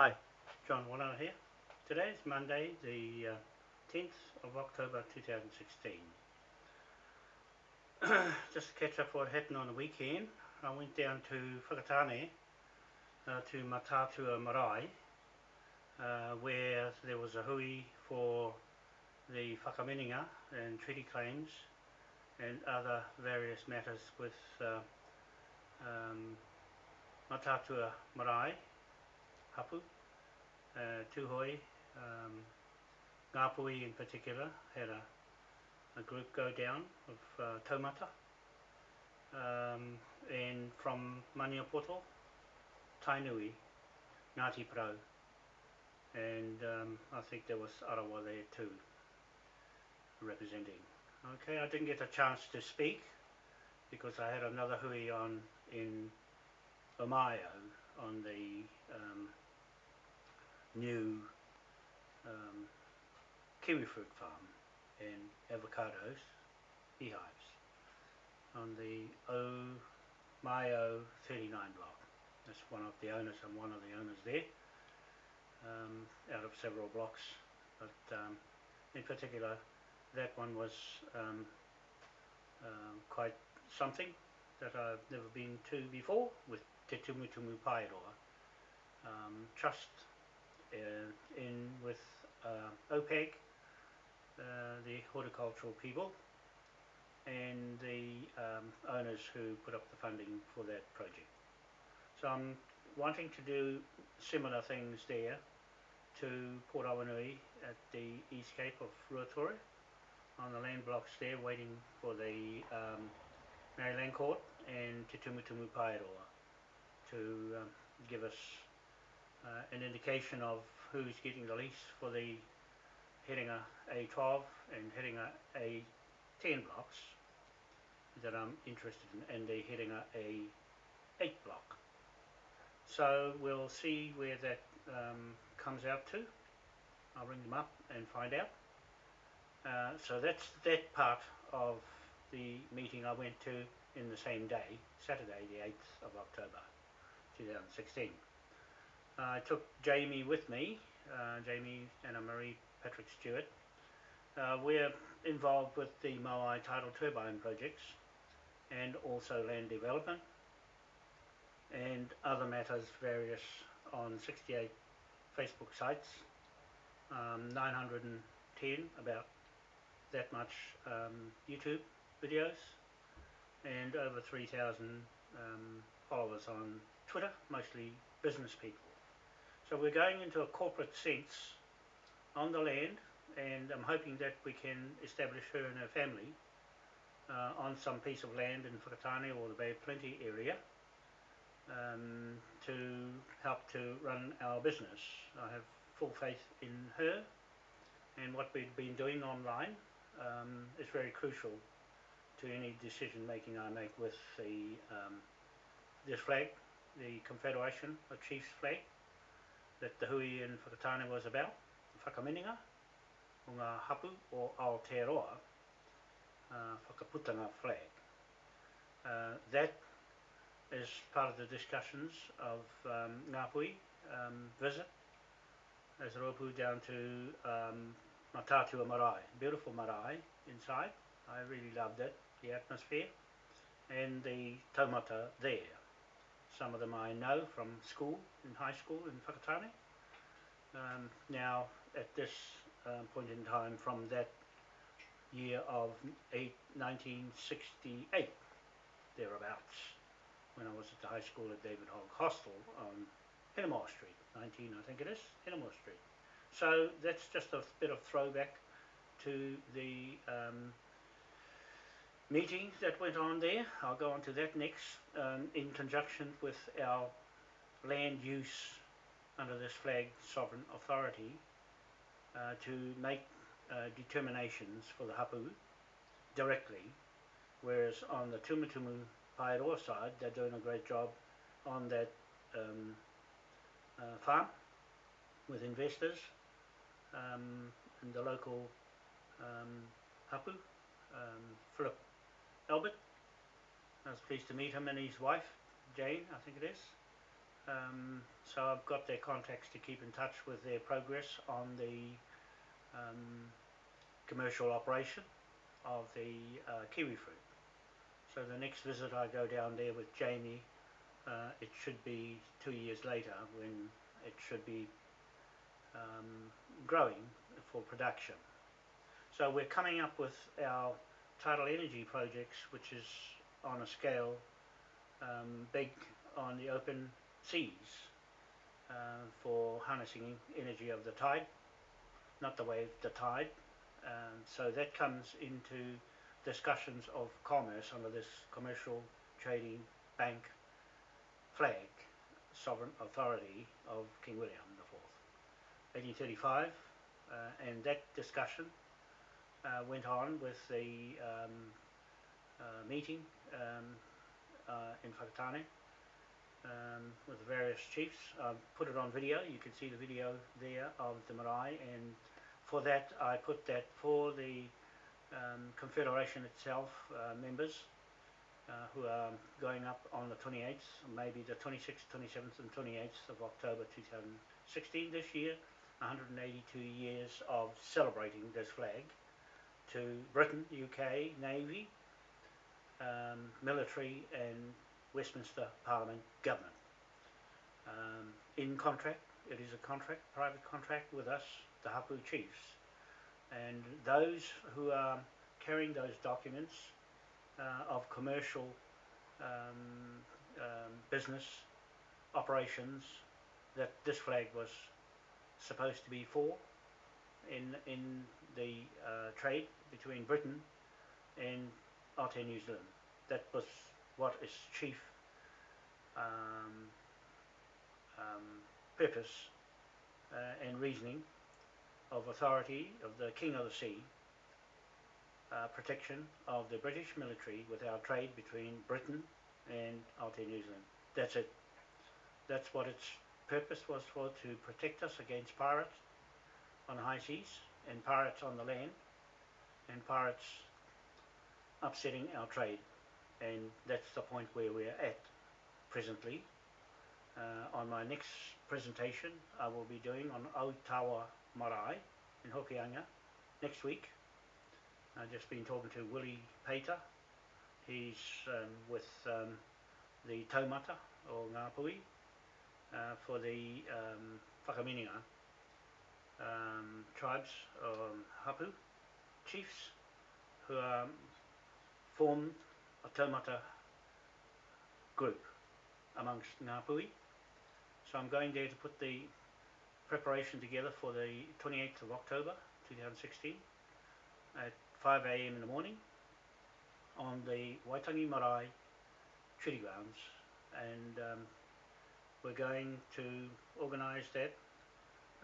Hi, John Warner here. Today is Monday, the uh, 10th of October 2016. Just to catch up what happened on the weekend, I went down to Whakatane, uh, to Matatua Marae, uh, where there was a hui for the whakaminenga and treaty claims and other various matters with uh, um, Matatua Marae, Hapu, uh, Tuhoe, um, Ngāpuhi in particular had a, a group go down of uh, taumata um, and from Maniapoto, Tainui, Ngāti Pro and um, I think there was Arawa there too representing. Okay, I didn't get a chance to speak because I had another hui on in Omaio on the um, new um, kiwi fruit farm and avocados, beehives, on the Omaio 39 block. That's one of the owners, I'm one of the owners there, um, out of several blocks, but um, in particular that one was um, um, quite something that I've never been to before with Te Tumutumu Paeroa. Um, trust in with uh, OPEC, uh, the horticultural people, and the um, owners who put up the funding for that project. So I'm wanting to do similar things there to Port Awanui at the East Cape of Ruatoria on the land blocks there waiting for the um, Māori Land Court and Te Tumutumu Paeroa to um, give us uh, an indication of who's getting the lease for the Heringa A12 and Heringa A10 blocks that I'm interested in and the Heringa A8 block. So we'll see where that um, comes out to. I'll ring them up and find out. Uh, so that's that part of the meeting I went to in the same day, Saturday the 8th of October 2016. Uh, I took Jamie with me, uh, Jamie and Marie Patrick Stewart. Uh, we're involved with the Moai tidal turbine projects and also land development and other matters various on 68 Facebook sites, um, 910 about that much um, YouTube videos and over 3,000 um, followers on Twitter, mostly business people. So we're going into a corporate sense on the land and I'm hoping that we can establish her and her family uh, on some piece of land in Whakatane or the Bay of Plenty area um, to help to run our business. I have full faith in her and what we've been doing online um, is very crucial to any decision making I make with the um, this flag, the Confederation of Chiefs flag that the hui in Whakatane was about, whakamininga, o ngā hapu o Aotearoa, uh, whakaputanga flag. Uh, that is part of the discussions of um, Ngāpui um, visit as a ropu down to um, Matatua Marae, beautiful marae inside. I really loved it, the atmosphere and the taumata there. Some of them I know from school, in high school in Whakatane. Um, now, at this um, point in time, from that year of eight, 1968, thereabouts, when I was at the high school at David Hogg Hostel on Hinemoa Street, 19 I think it is, Hinemoa Street. So that's just a bit of throwback to the um, meeting that went on there. I'll go on to that next um, in conjunction with our land use under this flag sovereign authority uh, to make uh, determinations for the hapu directly whereas on the Tumutumu Paeroa side they're doing a great job on that um, uh, farm with investors um, and the local um, hapu, um, Philip Albert. I was pleased to meet him and his wife, Jane, I think it is. Um, so I've got their contacts to keep in touch with their progress on the um, commercial operation of the uh, kiwi fruit. So the next visit I go down there with Jamie, uh, it should be two years later when it should be um, growing for production. So we're coming up with our tidal energy projects, which is on a scale um, big on the open seas uh, for harnessing energy of the tide, not the wave, the tide. Um, so that comes into discussions of commerce under this commercial trading bank flag sovereign authority of King William IV, 1835, uh, and that discussion uh, went on with the um, uh, meeting um, uh, in Whakatane um, with the various chiefs. I've put it on video, you can see the video there of the marae. And for that I put that for the um, Confederation itself uh, members uh, who are going up on the 28th, maybe the 26th, 27th and 28th of October 2016 this year, 182 years of celebrating this flag to Britain, UK, Navy, um, military and Westminster Parliament government. Um, in contract, it is a contract, private contract with us, the Hapu chiefs. And those who are carrying those documents uh, of commercial um, um, business operations that this flag was supposed to be for in in the uh, trade between Britain and Aotea New Zealand. That was what its chief um, um, purpose uh, and reasoning of authority of the King of the Sea, uh, protection of the British military with our trade between Britain and Aotea New Zealand. That's it. That's what its purpose was for, to protect us against pirates on high seas and pirates on the land and pirates upsetting our trade and that's the point where we're at presently. Uh, on my next presentation I will be doing on Aotawa Marae in Hokianga next week. I've just been talking to Willie Pater. He's um, with um, the Taumata or Ngāpui uh, for the um, Whakamininga um, tribes um, Hapu chiefs who are formed a taumata group amongst Ngāpuhi. So I'm going there to put the preparation together for the 28th of October 2016 at 5am in the morning on the Waitangi Marae treaty grounds and um, we're going to organise that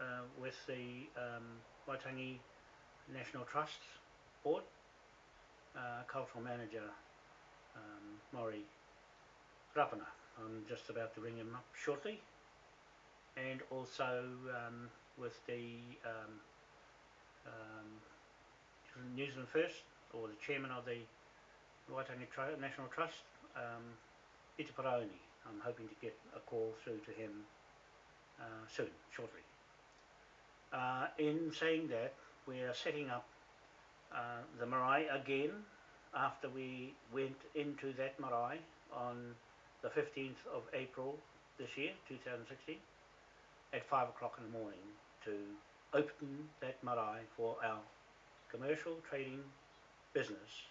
uh, with the um, Waitangi National Trust Board, uh, cultural manager um, Maury Rapana. I'm just about to ring him up shortly. And also um, with the um, um, New Zealand First, or the chairman of the Waitangi Tr National Trust, um, Pita Paraone. I'm hoping to get a call through to him uh, soon, shortly. Uh, in saying that, we are setting up uh, the marae again after we went into that marae on the 15th of April this year, 2016, at 5 o'clock in the morning to open that marae for our commercial trading business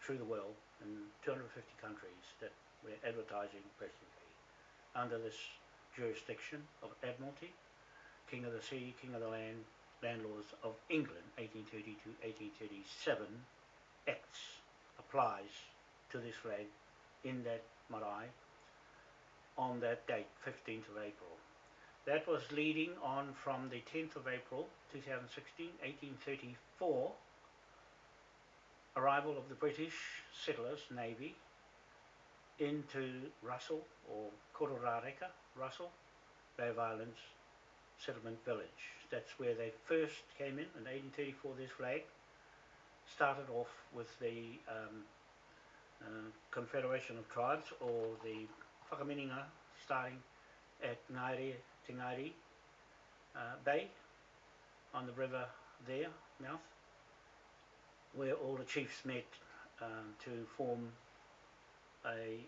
through the world in 250 countries that we're advertising presently under this jurisdiction of Admiralty, King of the Sea, King of the Land, Landlords of England, 1830 to 1837 Acts applies to this flag in that marae on that date, 15th of April. That was leading on from the 10th of April 2016, 1834, arrival of the British settlers, Navy, into Russell or Kororareka, Russell, Bay of Islands settlement village. That's where they first came in in 1834, this flag started off with the um, uh, Confederation of Tribes or the Whakaminenga starting at Te Ngaire uh, Bay on the river there, mouth, where all the chiefs met um, to form a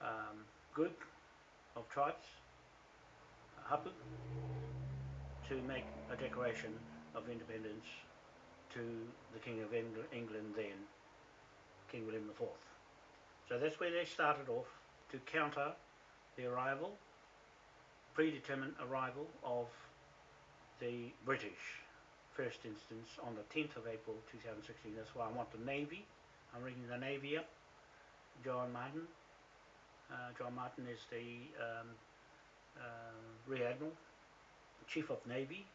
um, group of tribes, a to make a declaration of independence to the King of Engl- England then, King William IV. So that's where they started off to counter the arrival, predetermined arrival of the British first instance on the 10th of April 2016. That's why I want the Navy. I'm ringing the Navy up. John Martin. Uh, John Martin is the um, Rear Admiral, Chief of Navy.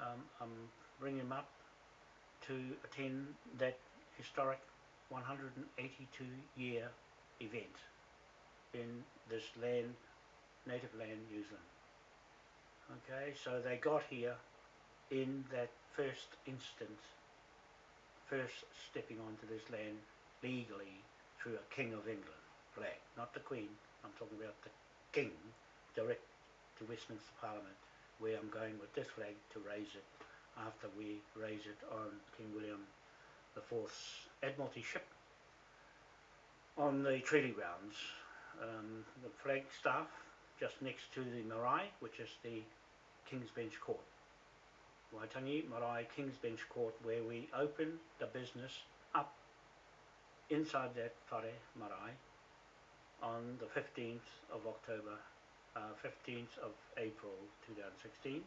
Um, I'm ringing him up to attend that historic 182 year event in this land, native land, New Zealand. Okay, so they got here in that first instance, first stepping onto this land legally through a King of England flag, not the Queen. I'm talking about the King, direct to Westminster Parliament, where I'm going with this flag to raise it after we raise it on King William the IV's Admiralty ship on the treaty grounds. Um, the flag staff just next to the marae, which is the King's Bench Court. Waitangi Marae King's Bench Court, where we open the business up inside that whare marae on the 15th of October, uh, 15th of April 2016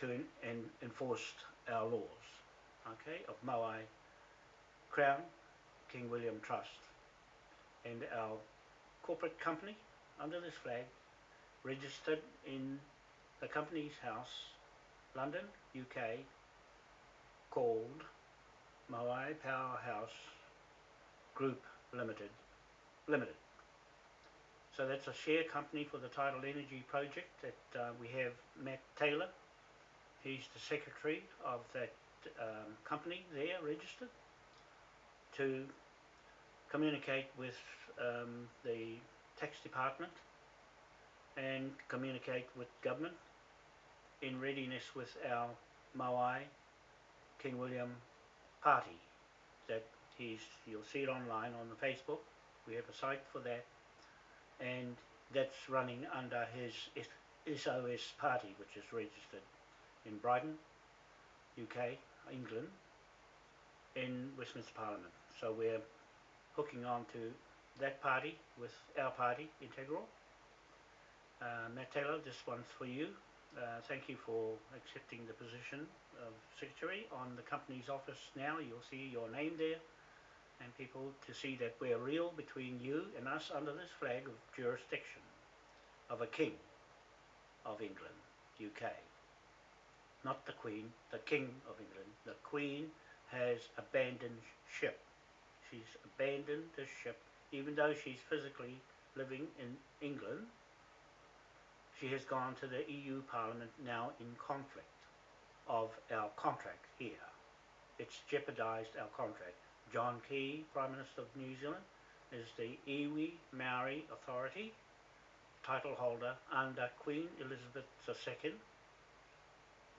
to en- en- enforce our laws, okay, of Maui Crown, King William Trust, and our corporate company under this flag, registered in the company's house, London, UK, called Maui Powerhouse Group Limited. Limited. So that's a share company for the Tidal Energy project that uh, we have Matt Taylor. He's the secretary of that um, company there registered to communicate with um, the tax department and communicate with government in readiness with our Maui King William party that he's you'll see it online on the Facebook we have a site for that and that's running under his SOS party which is registered in Brighton UK England in Westminster Parliament. So we're hooking on to that party with our party Integral. Uh, Matt Taylor this one's for you. Uh, thank you for accepting the position of secretary on the company's office now. You'll see your name there and people to see that we're real between you and us under this flag of jurisdiction of a king of England, UK. Not the Queen, the King of England. The Queen has abandoned ship. She's abandoned the ship, even though she's physically living in England she has gone to the EU Parliament now in conflict of our contract here. It's jeopardised our contract. John Key, Prime Minister of New Zealand, is the Iwi Maori Authority title holder under Queen Elizabeth II.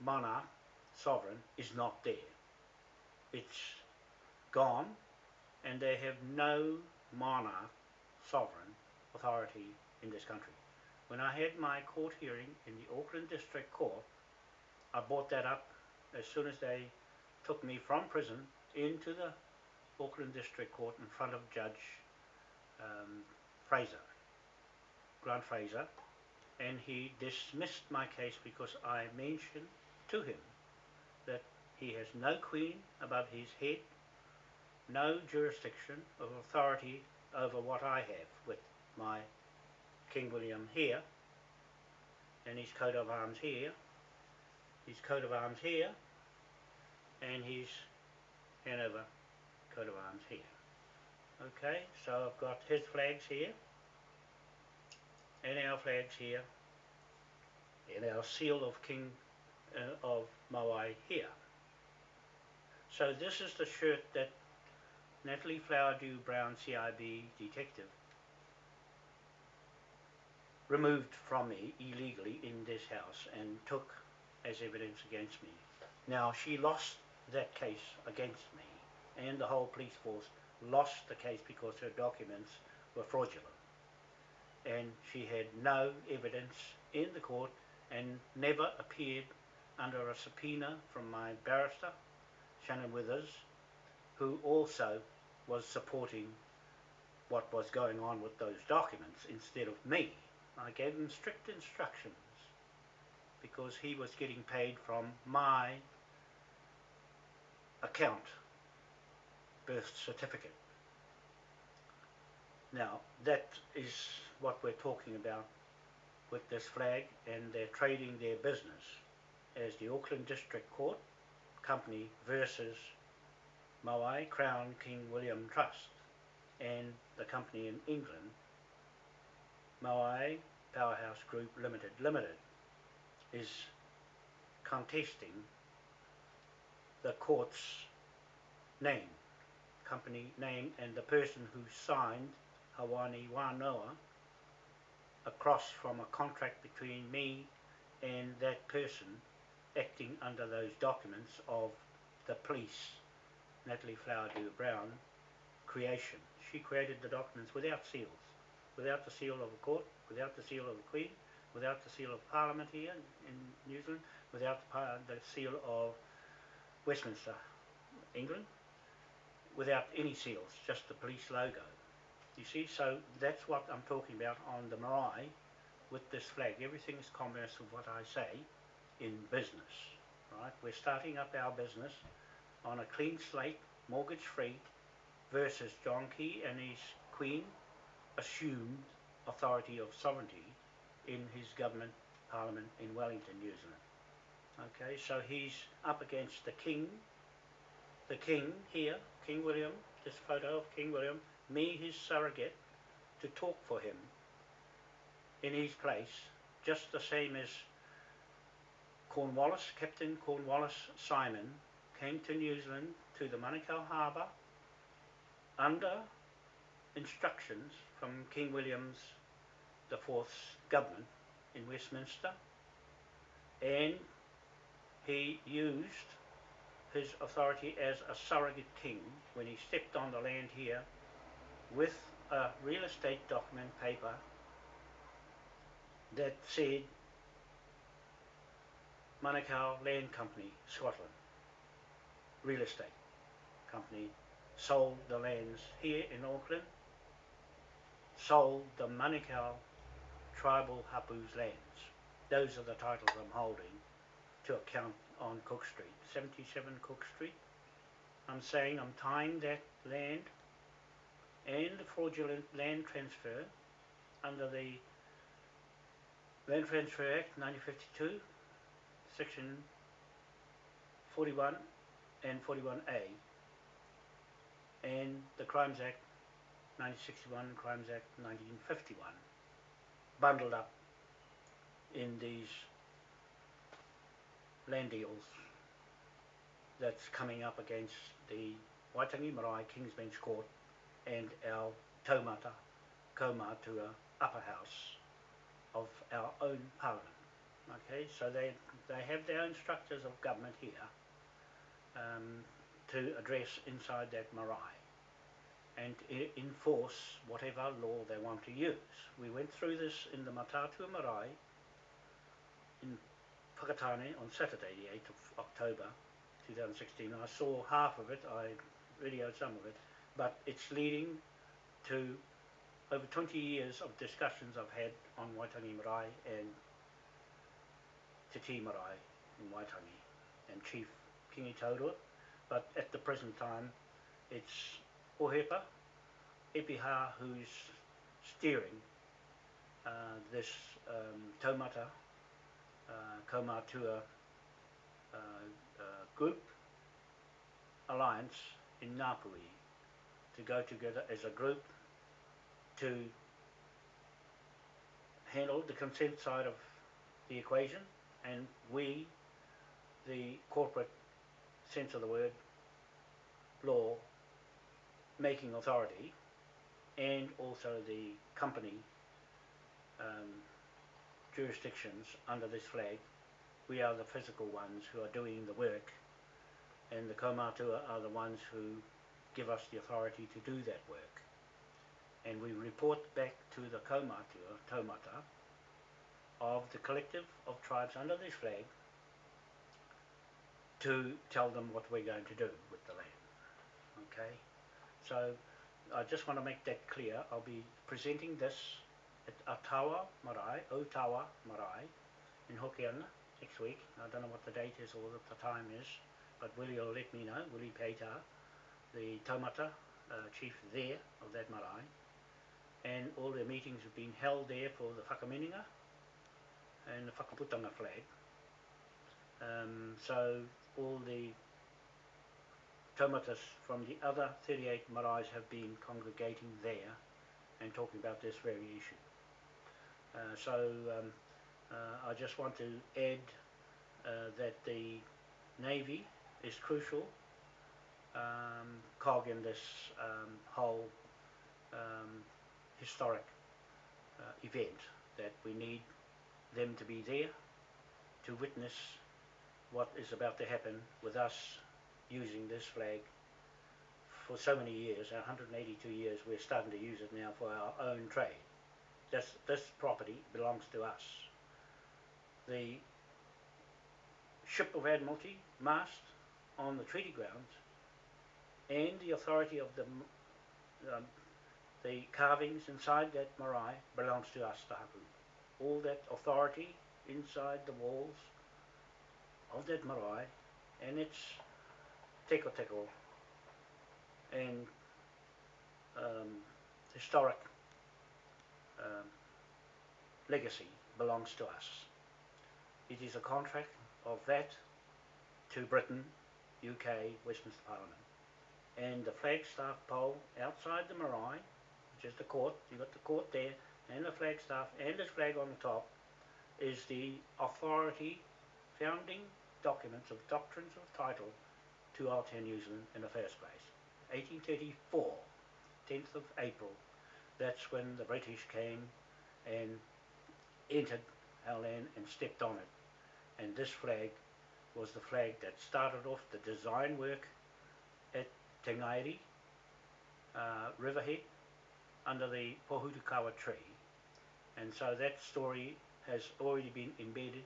Monarch, sovereign, is not there. It's gone, and they have no monarch, sovereign authority in this country. When I had my court hearing in the Auckland District Court, I brought that up as soon as they took me from prison into the Auckland District Court in front of Judge um, Fraser, Grant Fraser, and he dismissed my case because I mentioned to him that he has no queen above his head, no jurisdiction of authority over what I have with my King William here, and his coat of arms here, his coat of arms here, and his Hanover coat of arms here. Okay, so I've got his flags here, and our flags here, and our seal of King uh, of Maui here. So this is the shirt that Natalie Flowerdew Brown CIB detective removed from me illegally in this house and took as evidence against me. Now, she lost that case against me, and the whole police force lost the case because her documents were fraudulent. And she had no evidence in the court and never appeared under a subpoena from my barrister, Shannon Withers, who also was supporting what was going on with those documents instead of me. I gave him strict instructions because he was getting paid from my account, birth certificate. Now, that is what we're talking about with this flag, and they're trading their business as the Auckland District Court Company versus Maui Crown King William Trust and the company in England, Maui Powerhouse Group Limited Limited, is contesting the court's name, company name, and the person who signed Hawani Wanoa across from a contract between me and that person acting under those documents of the police, Natalie Flowerdew Brown, creation. She created the documents without seals, without the seal of a court, without the seal of the Queen, without the seal of Parliament here in New Zealand, without the, uh, the seal of Westminster, England, without any seals, just the police logo. You see, so that's what I'm talking about on the marae with this flag. Everything is commerce of what I say in business, right? We're starting up our business on a clean slate, mortgage-free, versus John Key and his Queen assumed authority of sovereignty in his government parliament in Wellington, New Zealand. Okay, so he's up against the King, the King here, King William, this photo of King William, me, his surrogate, to talk for him in his place, just the same as Cornwallis, Captain Cornwallis Simon, came to New Zealand to the Manukau Harbour under instructions from King William's the government in Westminster and he used his authority as a surrogate king when he stepped on the land here with a real estate document paper that said Manukau Land Company, Scotland, real estate company, sold the lands here in Auckland, sold the Manukau tribal Hapu's lands. Those are the titles I'm holding to account on Cook Street, 77 Cook Street. I'm saying I'm tying that land and the fraudulent land transfer under the Land Transfer Act 1952, section 41 and 41A, and the Crimes Act 1961 Crimes Act 1951, bundled up in these land deals that's coming up against the Waitangi Marae King's Bench Court and our Taumata Kaumatua upper house of our own parliament. Okay, so they, they have their own structures of government here um, to address inside that marae and enforce whatever law they want to use. We went through this in the Matatua Marae Whakatane on Saturday, the 8th of October 2016. I saw half of it, I videoed some of it, but it's leading to over 20 years of discussions I've had on Waitangi Marae and Te Ti Marae in Waitangi and Chief Kingi Taurua, but at the present time it's Ohepa, Epiha who's steering uh, this um, taumata uh, Kaumatua uh, uh, group alliance in Ngāpuhi to go together as a group to handle the consent side of the equation. And we, the corporate sense of the word, law making authority and also the company um, jurisdictions under this flag. We are the physical ones who are doing the work, and the Kaumatua are the ones who give us the authority to do that work. And we report back to the Kaumatua, Taumata, of the collective of tribes under this flag to tell them what we're going to do with the land. Okay? So I just want to make that clear. I'll be presenting this at tawa Marae, o tawa Marae, in Hokianga next week. I don't know what the date is or what the time is, but Willie will let me know, Willie Peita, the taumata uh, chief there of that marae. And all the meetings have been held there for the whakamininga and the whakaputanga flag. Um, so all the taumatas from the other 38 maraes have been congregating there and talking about this very issue. Uh, so um, uh, I just want to add uh, that the Navy is crucial um, cog in this um, whole um, historic uh, event that we need them to be there to witness what is about to happen with us using this flag for so many years, 182 years, we're starting to use it now for our own trade. This, this property belongs to us. The ship of Admiralty mast on the treaty grounds and the authority of the, um, the carvings inside that marae belongs to us, the hapu. All that authority inside the walls of that marae and its teko teko and um, historic um, legacy belongs to us. It is a contract of that to Britain, UK, Westminster Parliament. And the flagstaff pole outside the marae, which is the court, you've got the court there, and the flagstaff, and this flag on the top, is the authority founding documents of doctrines of title to Aotearoa New Zealand in the first place. 1834, 10th of April, that's when the British came and entered our land and stepped on it. And this flag was the flag that started off the design work at Te Ngairi, uh, Riverhead, under the Pohutukawa tree. And so that story has already been embedded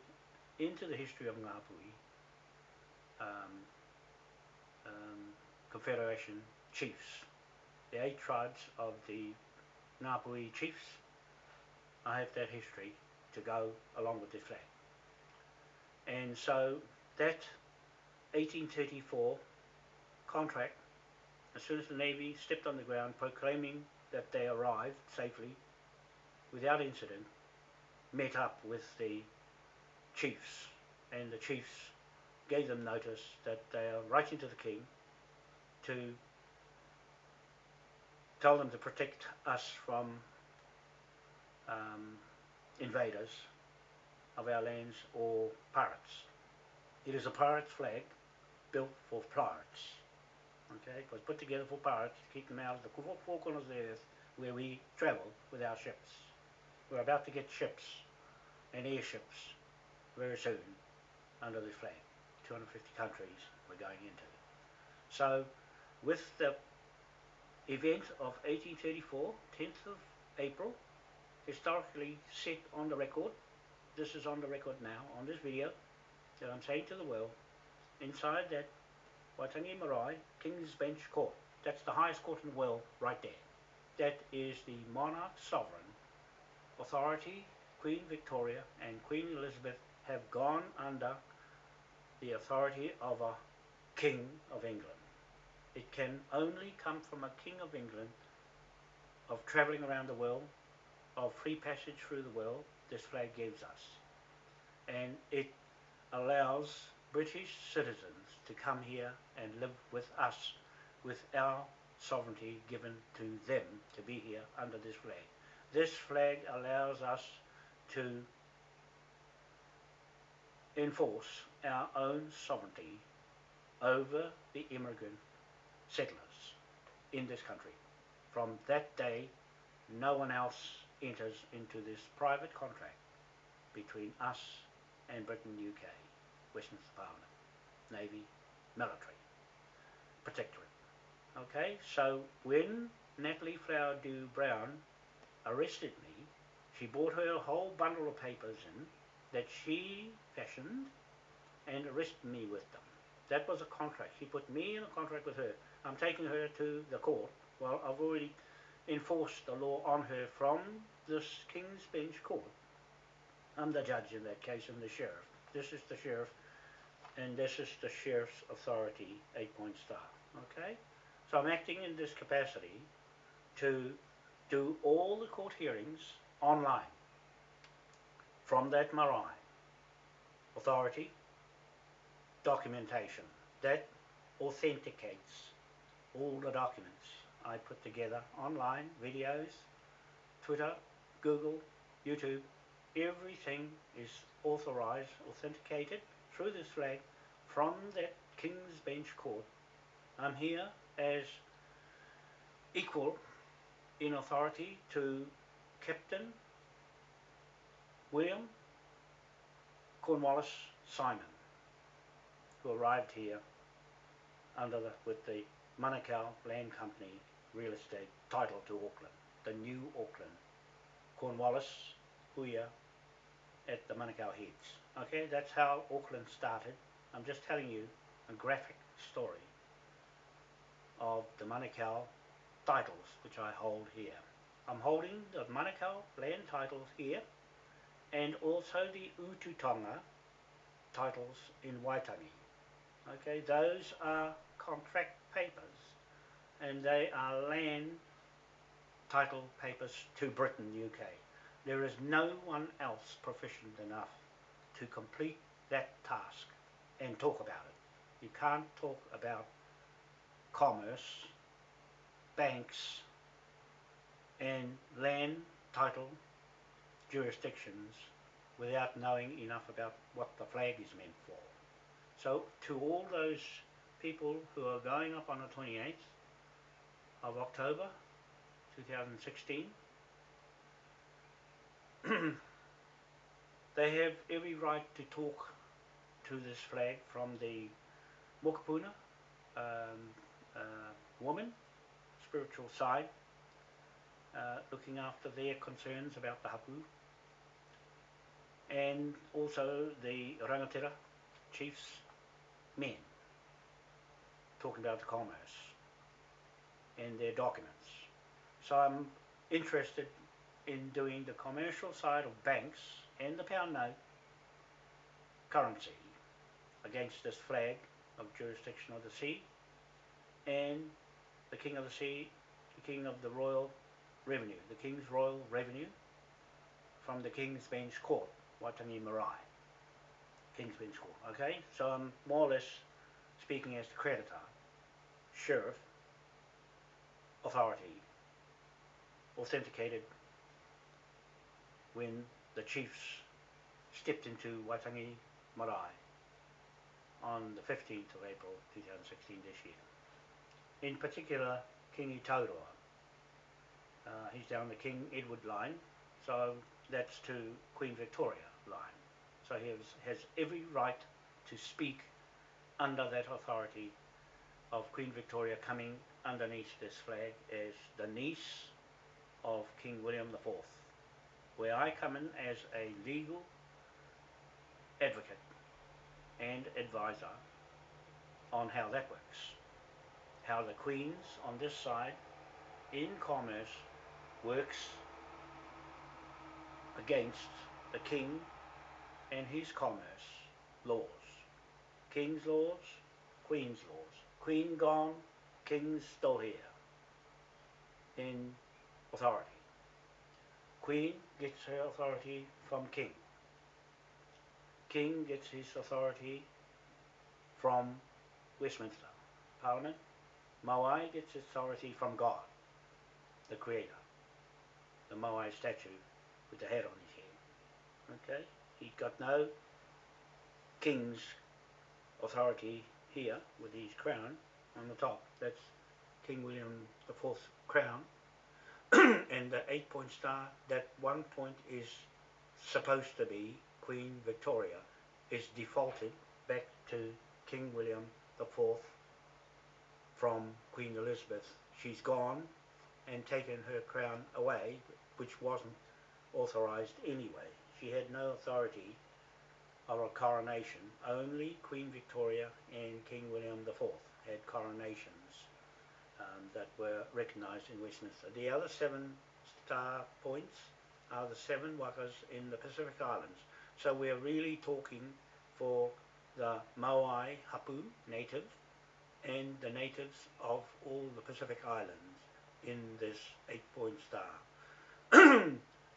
into the history of Ngāpuhi um, um, Confederation chiefs, the eight tribes of the Ngāpuhi chiefs. I have that history to go along with this flag. And so that 1834 contract, as soon as the Navy stepped on the ground proclaiming that they arrived safely, without incident, met up with the chiefs, and the chiefs gave them notice that they are writing to the king to tell them to protect us from um, invaders of our lands or pirates. It is a pirate's flag built for pirates. Okay, it was put together for pirates to keep them out of the four corners of the earth where we travel with our ships. We're about to get ships and airships very soon under this flag. 250 countries we're going into. So with the event of 1834, 10th of April, historically set on the record, this is on the record now, on this video, that I'm saying to the world, inside that Waitangi Marae King's Bench Court, that's the highest court in the world right there. That is the monarch sovereign authority, Queen Victoria and Queen Elizabeth have gone under the authority of a King of England. It can only come from a King of England of travelling around the world, of free passage through the world, this flag gives us. And it allows British citizens to come here and live with us, with our sovereignty given to them to be here under this flag. This flag allows us to enforce our own sovereignty over the immigrant settlers in this country. From that day, no one else enters into this private contract between us and Britain, UK, Westminster Parliament, Navy, military, protectorate. Okay, so when Natalie Flowerdew Brown arrested me, she brought her whole bundle of papers in that she fashioned and arrested me with them. That was a contract. She put me in a contract with her. I'm taking her to the court. Well, I've already enforced the law on her from this King's Bench court. I'm the judge in that case and the sheriff. This is the sheriff and this is the sheriff's authority, eight point star. Okay? So I'm acting in this capacity to do all the court hearings online from that marae authority documentation that authenticates all the documents I put together online, videos, Twitter, Google, YouTube, everything is authorized, authenticated through this flag from that King's Bench Court. I'm here as equal in authority to Captain William Cornwallis Simon, who arrived here under the, with the Manukau Land Company real estate title to Auckland, the new Auckland, Cornwallis, Huia, at the Manukau Heads. Okay, that's how Auckland started. I'm just telling you a graphic story of the Manukau titles which I hold here. I'm holding the Manukau land titles here and also the Ututonga titles in Waitangi. Okay, those are contract papers and they are land title papers to Britain, UK. There is no one else proficient enough to complete that task and talk about it. You can't talk about commerce, banks, and land title jurisdictions without knowing enough about what the flag is meant for. So to all those people who are going up on the 28th of October 2016, they have every right to talk to this flag from the Mokopuna um, uh, woman, spiritual side, uh, looking after their concerns about the hapu, and also the rangatira chiefs men talking about the commerce and their documents. So I'm interested in doing the commercial side of banks and the pound note currency against this flag of jurisdiction of the sea and the King of the Sea, the King of the Royal Revenue, the King's Royal Revenue from the King's Bench Court, Waitangi Marae. King's Bench Court, okay? So I'm more or less speaking as the creditor, sheriff, authority, authenticated when the chiefs stepped into Waitangi Marae on the 15th of April 2016 this year. In particular, Kingi Taurua. Uh, he's down the King Edward line, so that's to Queen Victoria line. So he has, has every right to speak under that authority of Queen Victoria coming underneath this flag as the niece of King William IV, where I come in as a legal advocate and advisor on how that works. How the Queens on this side in commerce works against the King and his commerce laws. King's laws, Queen's laws. Queen gone, King's still here in authority. Queen gets her authority from King. King gets his authority from Westminster Parliament. Moai gets authority from God, the Creator. The Moai statue with the head on his head. Okay? He's got no king's authority here with his crown on the top. That's King William IV's crown. and the eight point star, that one point is supposed to be Queen Victoria is defaulted back to King William the Fourth from Queen Elizabeth. She's gone and taken her crown away, which wasn't authorised anyway. She had no authority of a coronation. Only Queen Victoria and King William IV had coronations um, that were recognised in Westminster. The other seven star points are the seven wakas in the Pacific Islands. So we're really talking for the Maui Hapu native and the natives of all the Pacific Islands in this eight point star.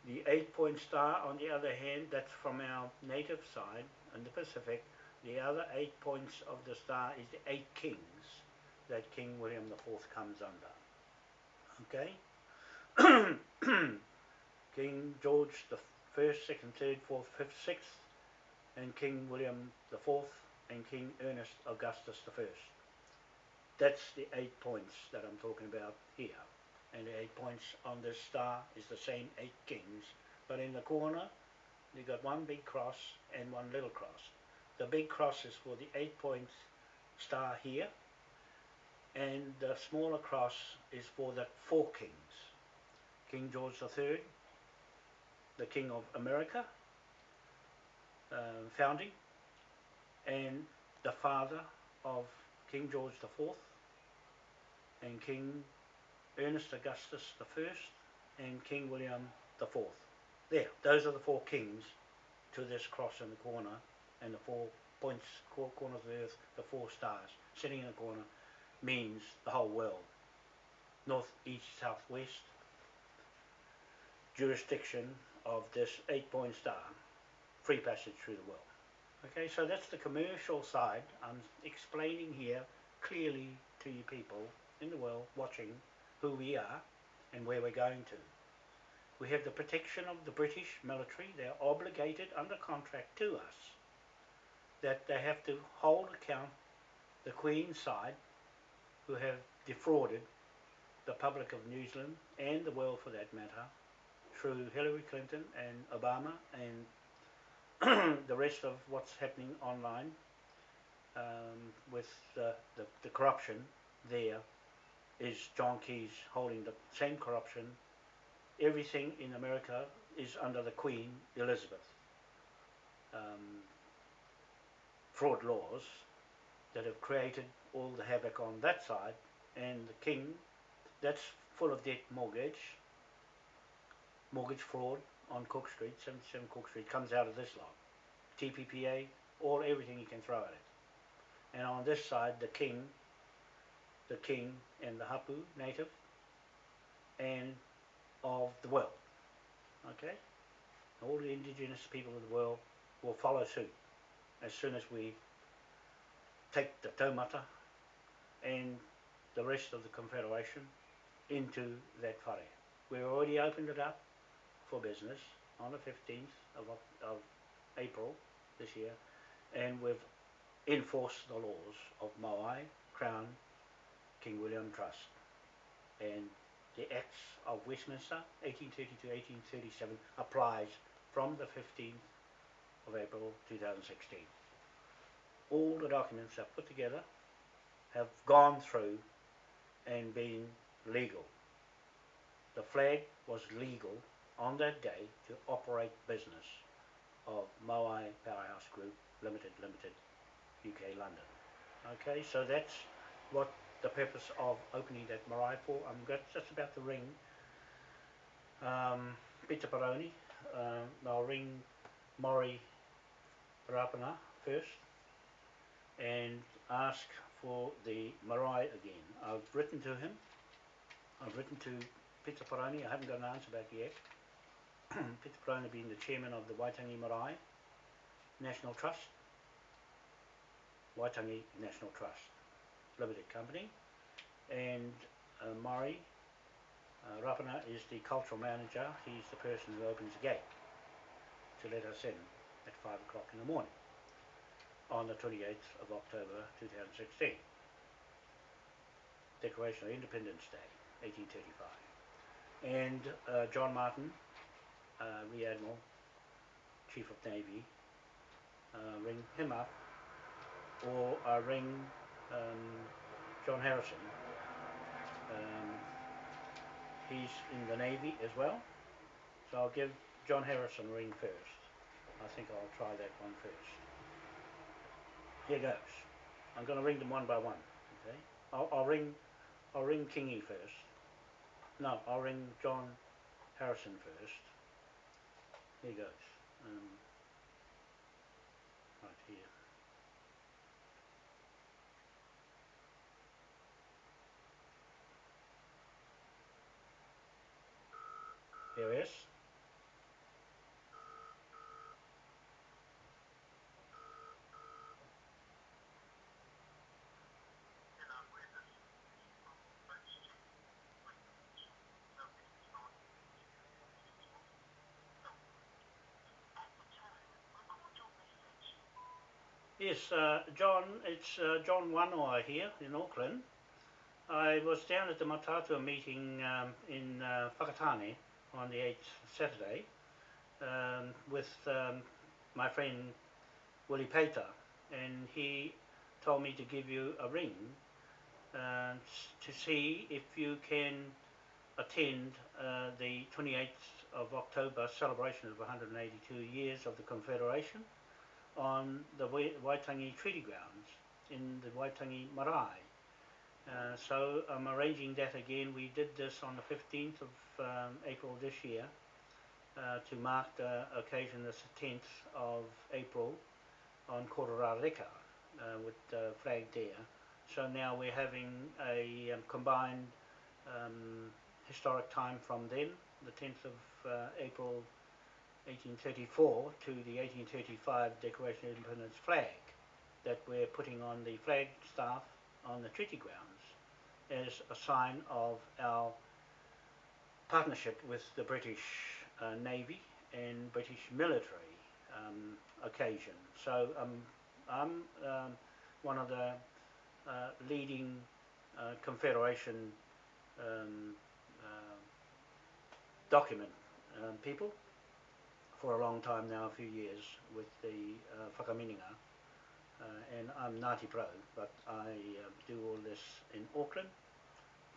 the eight point star on the other hand, that's from our native side in the Pacific. The other eight points of the star is the eight kings that King William IV comes under. Okay? King George the first, second, third, fourth, fifth, sixth, and King William the fourth, and King Ernest Augustus the first. That's the eight points that I'm talking about here. And the eight points on this star is the same eight kings, but in the corner you got one big cross and one little cross. The big cross is for the eight points star here, and the smaller cross is for the four kings. King George III, the King of America, uh, founding, and the father of King George IV, and King Ernest Augustus I, and King William IV. There, those are the four kings to this cross in the corner, and the four points, four corners of the earth, the four stars sitting in the corner, means the whole world. North, east, south, west, jurisdiction of this eight-point star, free passage through the world. Okay, so that's the commercial side. I'm explaining here clearly to you people in the world watching who we are and where we're going to. We have the protection of the British military. They're obligated under contract to us that they have to hold account the Queen's side who have defrauded the public of New Zealand and the world for that matter through Hillary Clinton and Obama and the rest of what's happening online um, with the, the, the corruption there is John Key's holding the same corruption. Everything in America is under the Queen Elizabeth. Um, fraud laws that have created all the havoc on that side, and the King, that's full of debt mortgage, mortgage fraud on Cook Street, 77 Cook Street, comes out of this lot. TPPA, all everything you can throw at it. And on this side, the King, the King and the Hapu native, and of the world. Okay? All the indigenous people of the world will follow suit as soon as we take the taumata and the rest of the Confederation into that whare. We've already opened it up for business on the 15th of, of April this year and we've enforced the laws of Maui, Crown, King William Trust and the Acts of Westminster 1830 to 1837 applies from the 15th of April 2016. All the documents are put together, have gone through and been legal. The flag was legal on that day to operate business of Moai Powerhouse Group Limited Limited UK London. Okay, so that's what the purpose of opening that marae for. I'm just about to ring um, Pita Paraone. Uh, I'll ring Maury Rapana first and ask for the marae again. I've written to him. I've written to Pita Paraone. I haven't got an answer back yet. Pita Paraone being the chairman of the Waitangi Marae National Trust. Waitangi National Trust Limited Company. And uh, Maury uh, Rapana is the cultural manager. He's the person who opens the gate to let us in at 5 o'clock in the morning on the 28th of October 2016. Declaration of Independence Day, 1835. And uh, John Martin, uh, Rear Admiral, Chief of Navy, ring him up, or I ring um, John Harrison. Um, he's in the Navy as well, so I'll give John Harrison a ring first. I think I'll try that one first. Here goes. I'm going to ring them one by one. Okay. I'll, I'll ring. I'll ring Kingi first. No, I'll ring John Harrison first. Here goes. Um, right here. Here it is. Yes, uh, John, it's uh, John Wanoa here in Auckland. I was down at the Mataatua meeting um, in uh, Whakatane on the 8th Saturday um, with um, my friend Willie Pater and he told me to give you a ring uh, to see if you can attend uh, the 28th of October celebration of 182 years of the Confederation on the Waitangi Treaty Grounds in the Waitangi Marae. Uh, so I'm arranging that again. We did this on the 15th of um, April this year uh, to mark the occasion, the 10th of April on Kororareka uh, with the flag there. So now we're having a um, combined um, historic time from then, the 10th of uh, April 1834 to the 1835 Declaration of Independence flag that we're putting on the flag staff on the treaty grounds as a sign of our partnership with the British uh, Navy and British military um, occasion. So um, I'm um, one of the uh, leading uh, Confederation um, uh, document um, people for a long time now, a few years, with the uh, Whakaminenga. Uh, and I'm Ngāti Pro, but I uh, do all this in Auckland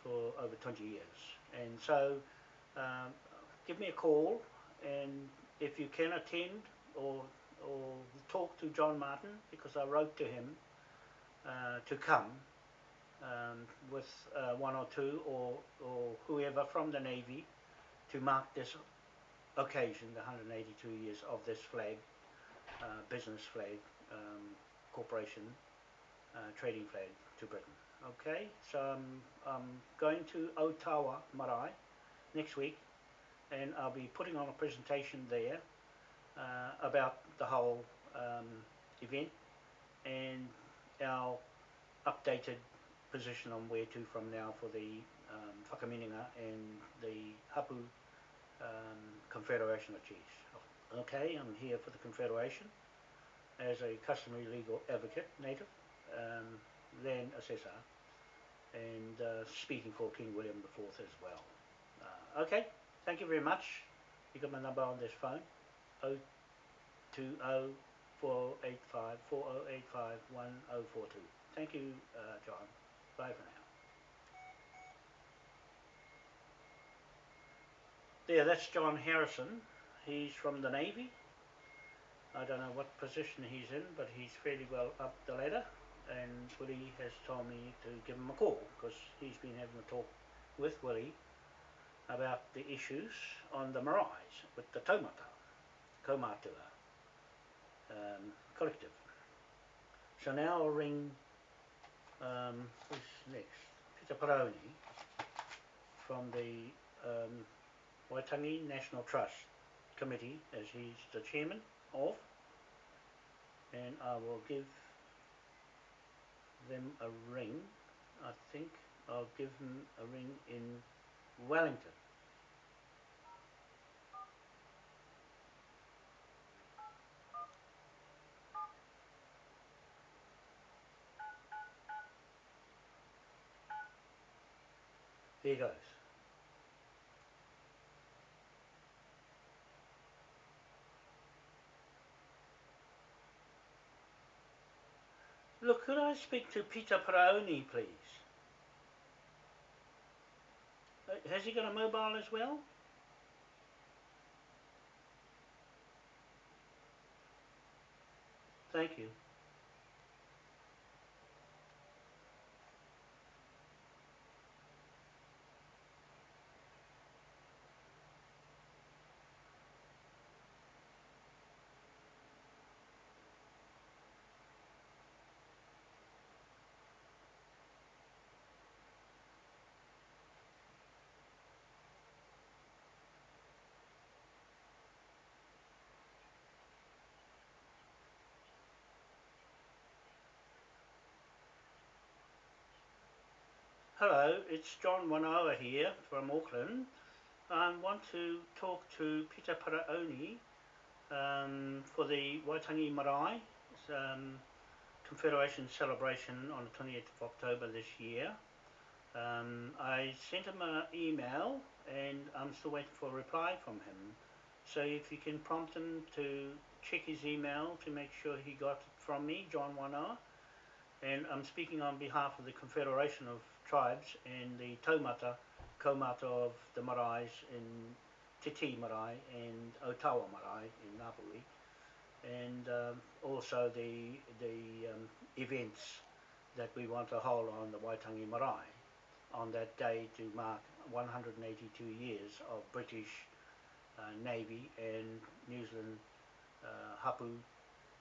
for over 20 years. And so um, give me a call, and if you can attend or, or talk to John Martin, because I wrote to him uh, to come um, with uh, one or two or, or whoever from the Navy to mark this occasion, the 182 years of this flag, uh, business flag, um, corporation, uh, trading flag to Britain. Okay, so I'm, I'm going to Otawa Marae next week and I'll be putting on a presentation there uh, about the whole um, event and our updated position on where to from now for the um, Whakaminenga and the Hapu um, Confederation of Chiefs. Okay, I'm here for the Confederation as a customary legal advocate, native, um, assessor, and uh, speaking for King William IV as well. Uh, okay, thank you very much. You got my number on this phone, 020 4085 4085 1042. Thank you, uh, John. Bye for now. There, that's John Harrison. He's from the Navy. I don't know what position he's in, but he's fairly well up the ladder. And Willie has told me to give him a call because he's been having a talk with Willie about the issues on the Marais with the Taumata, Kaumatua um, collective. So now I'll ring, um, who's next? Pita Paraone from the um, Waitangi National Trust Committee as he's the chairman of and I will give them a ring I think I'll give them a ring in Wellington Here goes. Look, could I speak to Pita Paraone, please? Uh, has he got a mobile as well? Thank you. Hello, it's John Wanoa here from Auckland. I want to talk to Pita Paraone um, for the Waitangi Marae um, Confederation celebration on the 20th of October this year. Um, I sent him an email and I'm still waiting for a reply from him. So if you can prompt him to check his email to make sure he got it from me, John Wanoa. And I'm speaking on behalf of the Confederation of tribes and the taumata, kaumata of the marae in Te Tii marae and Otawa marae in Ngāpuhi and um, also the, the um, events that we want to hold on the Waitangi marae on that day to mark 182 years of British uh, Navy and New Zealand uh, Hapu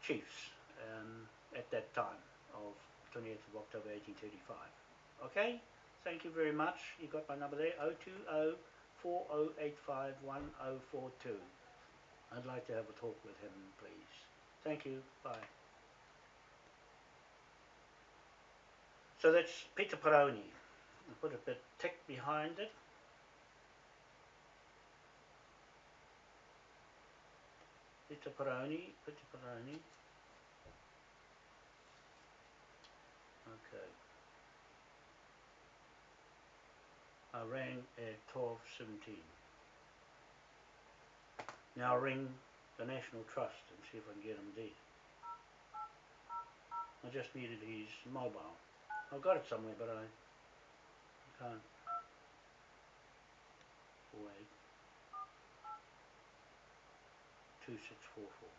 chiefs um, at that time of 20th of October 1835. Okay, thank you very much. You got my number there, 020 4085 1042. I'd like to have a talk with him, please. Thank you. Bye. So that's Pita Paraone. I put a bit tick behind it. Pita Paraone, Pita Paraone. Okay. I rang at 12.17. Now ring the National Trust and see if I can get him there. I just needed his mobile. I've got it somewhere but I can't. Wait. 2644.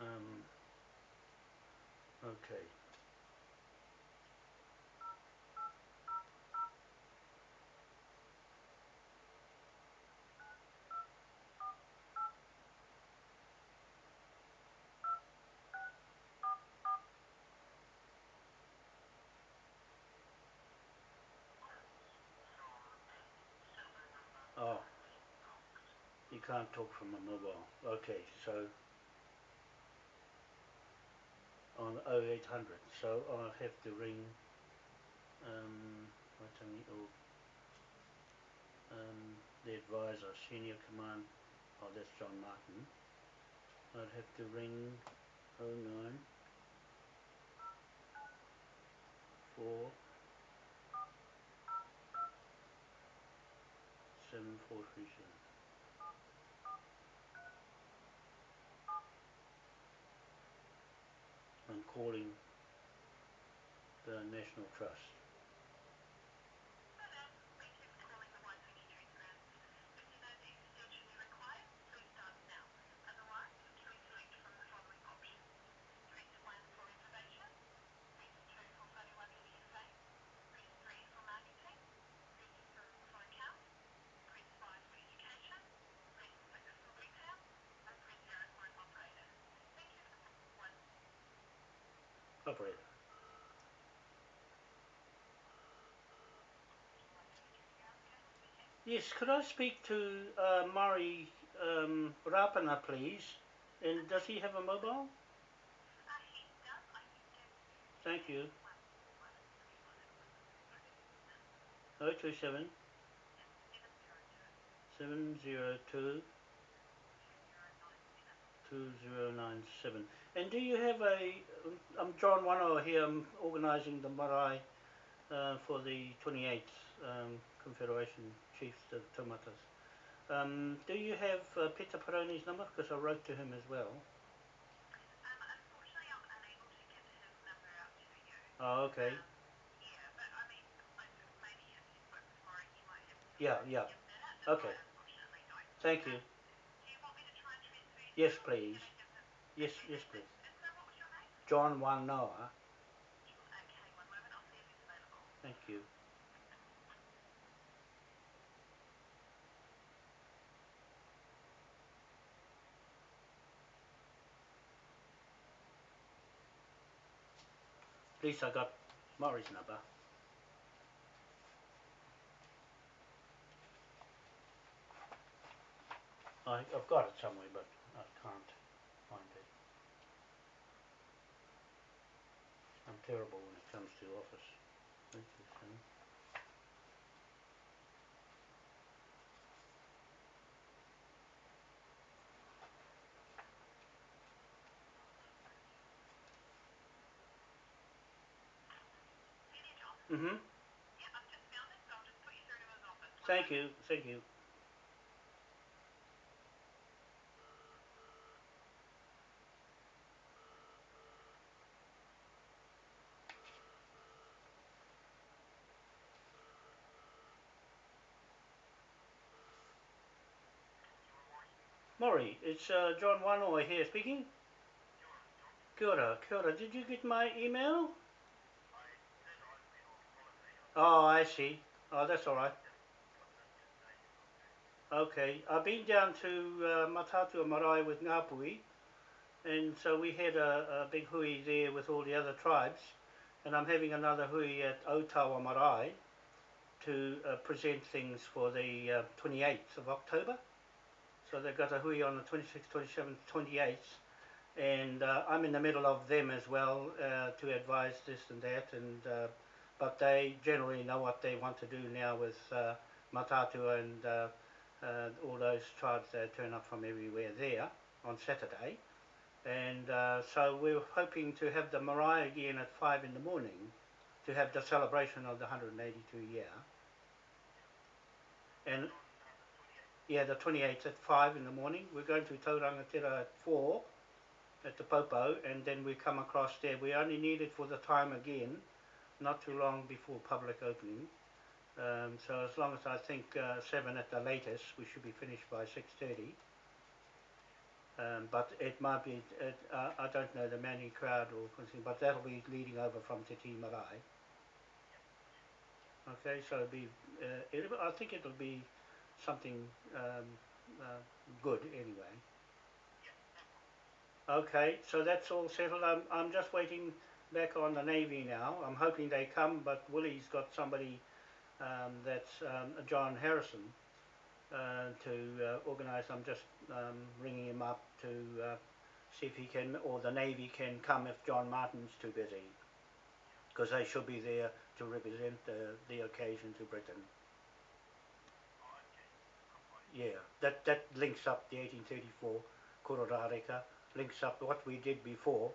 Um, okay. Oh, you can't talk from a mobile. Okay, so on 0800. So I'll have to ring um, what's on the um, the advisor, senior command. Oh, that's John Martin. I'd have to ring 09 4 7437. I'm calling the National Trust. Yes, could I speak to uh, Murray um, Rapana, please? And does he have a mobile? Thank you. 027 702 2097. And do you have a, I'm John Wanoa here, I'm organising the marae uh, for the 28th um, Confederation Chiefs of Taumatas. Um, do you have uh, Pita Paraone's number? Because I wrote to him as well. Um, unfortunately, I'm unable to get his number out to you. Oh, okay. Um, yeah, but I mean, like, maybe if you spoke with Maury, he might have some Yeah, time yeah. to give that, but Okay. I unfortunately don't. Thank you want me to try and transfer you? Yes, please. Yes, yes, please. John one available. Thank you. At least I got Murray's number. I, I've got it somewhere, but I can't find it. I'm terrible when it comes to office. Thank you, Sam. Mm-hmm. Yeah, I've just found it, so I'll just put you through to his office. Thank you, thank you. Maury, it's uh, John Wanoa here speaking. Kia ora, kia ora. Did you get my email? Oh, I see. Oh, that's all right. Okay, I've been down to uh, Mataatua Marae with Ngāpuhi, and so we had a, a big hui there with all the other tribes, and I'm having another hui at Otawa Marae to uh, present things for the uh, 28th of October. So they've got a hui on the 26th, 27th, 28th, and uh, I'm in the middle of them as well uh, to advise this and that, and uh, but they generally know what they want to do now with uh, Mataatua and uh, uh, all those tribes that turn up from everywhere there on Saturday. And uh, so we're hoping to have the marae again at 5 in the morning to have the celebration of the 182 year. And yeah, the 28th at 5 in the morning. We're going to Taurangatira at 4 at the Popo and then we come across there. We only need it for the time again, not too long before public opening. Um, so as long as I think uh, 7 at the latest, we should be finished by 6.30. Um, but it might be, it, uh, I don't know the many crowd or something, but that'll be leading over from Te Marae. Okay, so it'll be, uh, it'll, I think it'll be something um, uh, good anyway. Okay, so that's all settled. I'm, I'm just waiting back on the Navy now. I'm hoping they come, but Willie's got somebody um, that's um, John Harrison uh, to uh, organise. I'm just um, ringing him up to uh, see if he can, or the Navy can come if John Martin's too busy. Because they should be there to represent the, the occasion to Britain. Yeah, that, that links up the 1834 Kororareka, links up what we did before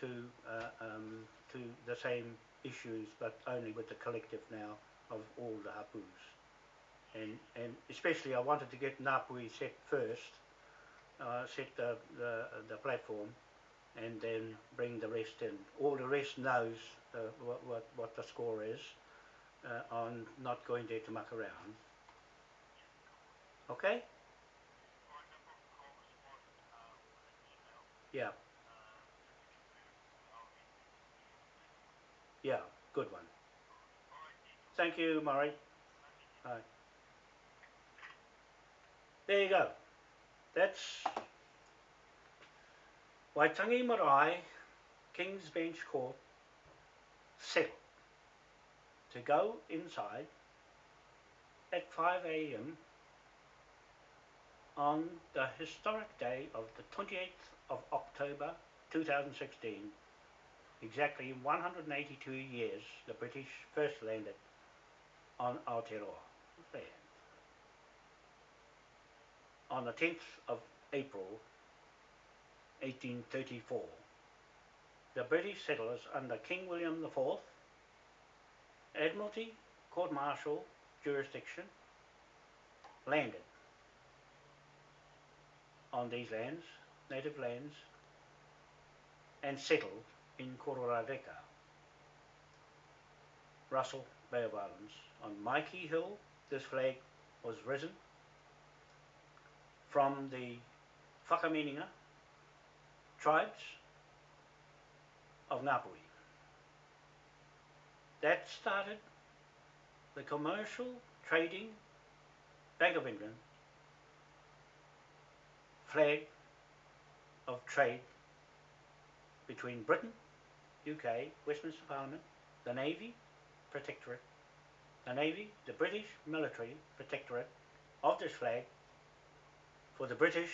to, uh, um, to the same issues, but only with the collective now of all the hapus. And, and especially I wanted to get Ngāpuhi set first, uh, set the, the, the platform, and then bring the rest in. All the rest knows uh, what, what, what the score is uh, on not going there to muck around. Okay? Yeah. Yeah, good one. Thank you, Murray. There you go. That's Waitangi Marae, King's Bench Court, settled to go inside at 5 a.m. on the historic day of the 28th of October 2016. Exactly 182 years the British first landed on Aotearoa land. On the 10th of April 1834. The British settlers under King William IV, Admiralty, Court Martial jurisdiction, landed on these lands, native lands, and settled in Kororareka, Russell Bay of Islands. On Maiki Hill, this flag was risen from the Whakaminenga tribes of Ngāpuhi. That started the commercial trading Bank of England flag of trade between Britain, UK, Westminster Parliament, the Navy, Protectorate, the Navy, the British Military Protectorate of this flag for the British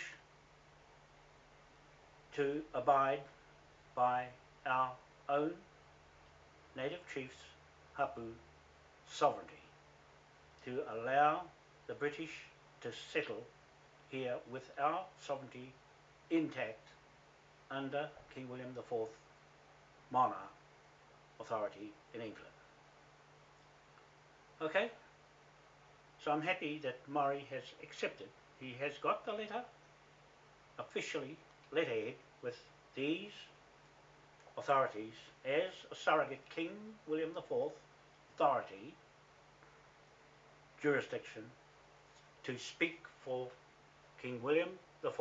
to abide by our own native chiefs, Hapu, sovereignty, to allow the British to settle here with our sovereignty intact under King William IV monarch authority in England. Okay? So I'm happy that Murray has accepted. He has got the letter officially letterhead with these authorities as a surrogate King William IV authority jurisdiction to speak for King William the IV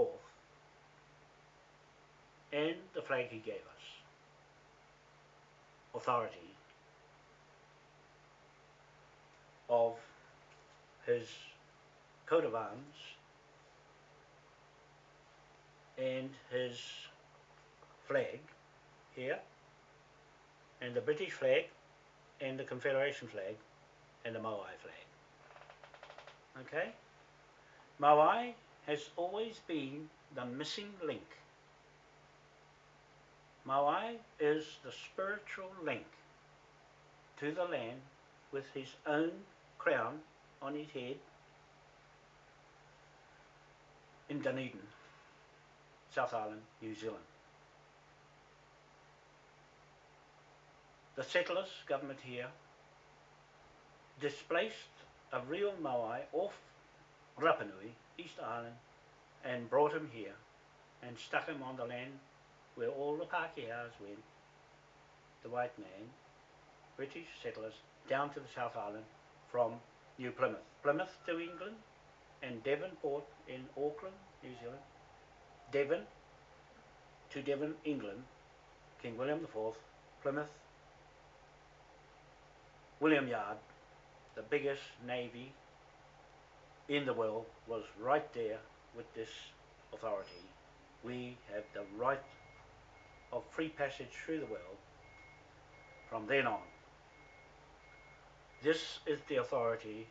and the flag he gave us. Authority of his coat of arms and his flag here and the British flag and the Confederation flag and the Maui flag. Okay? Maui has always been the missing link. Maui is the spiritual link to the land with his own crown on his head in Dunedin, South Island, New Zealand. The settlers, government here, displaced a real Maui off Rapanui, East Island, and brought him here and stuck him on the land where all the Pākehās went, the white man, British settlers, down to the South Island from New Plymouth. Plymouth to England and Devonport in Auckland, New Zealand. Devon to Devon, England, King William IV, Plymouth, William Yard, the biggest navy in the world, was right there with this authority. We have the right of free passage through the world from then on. This is the authority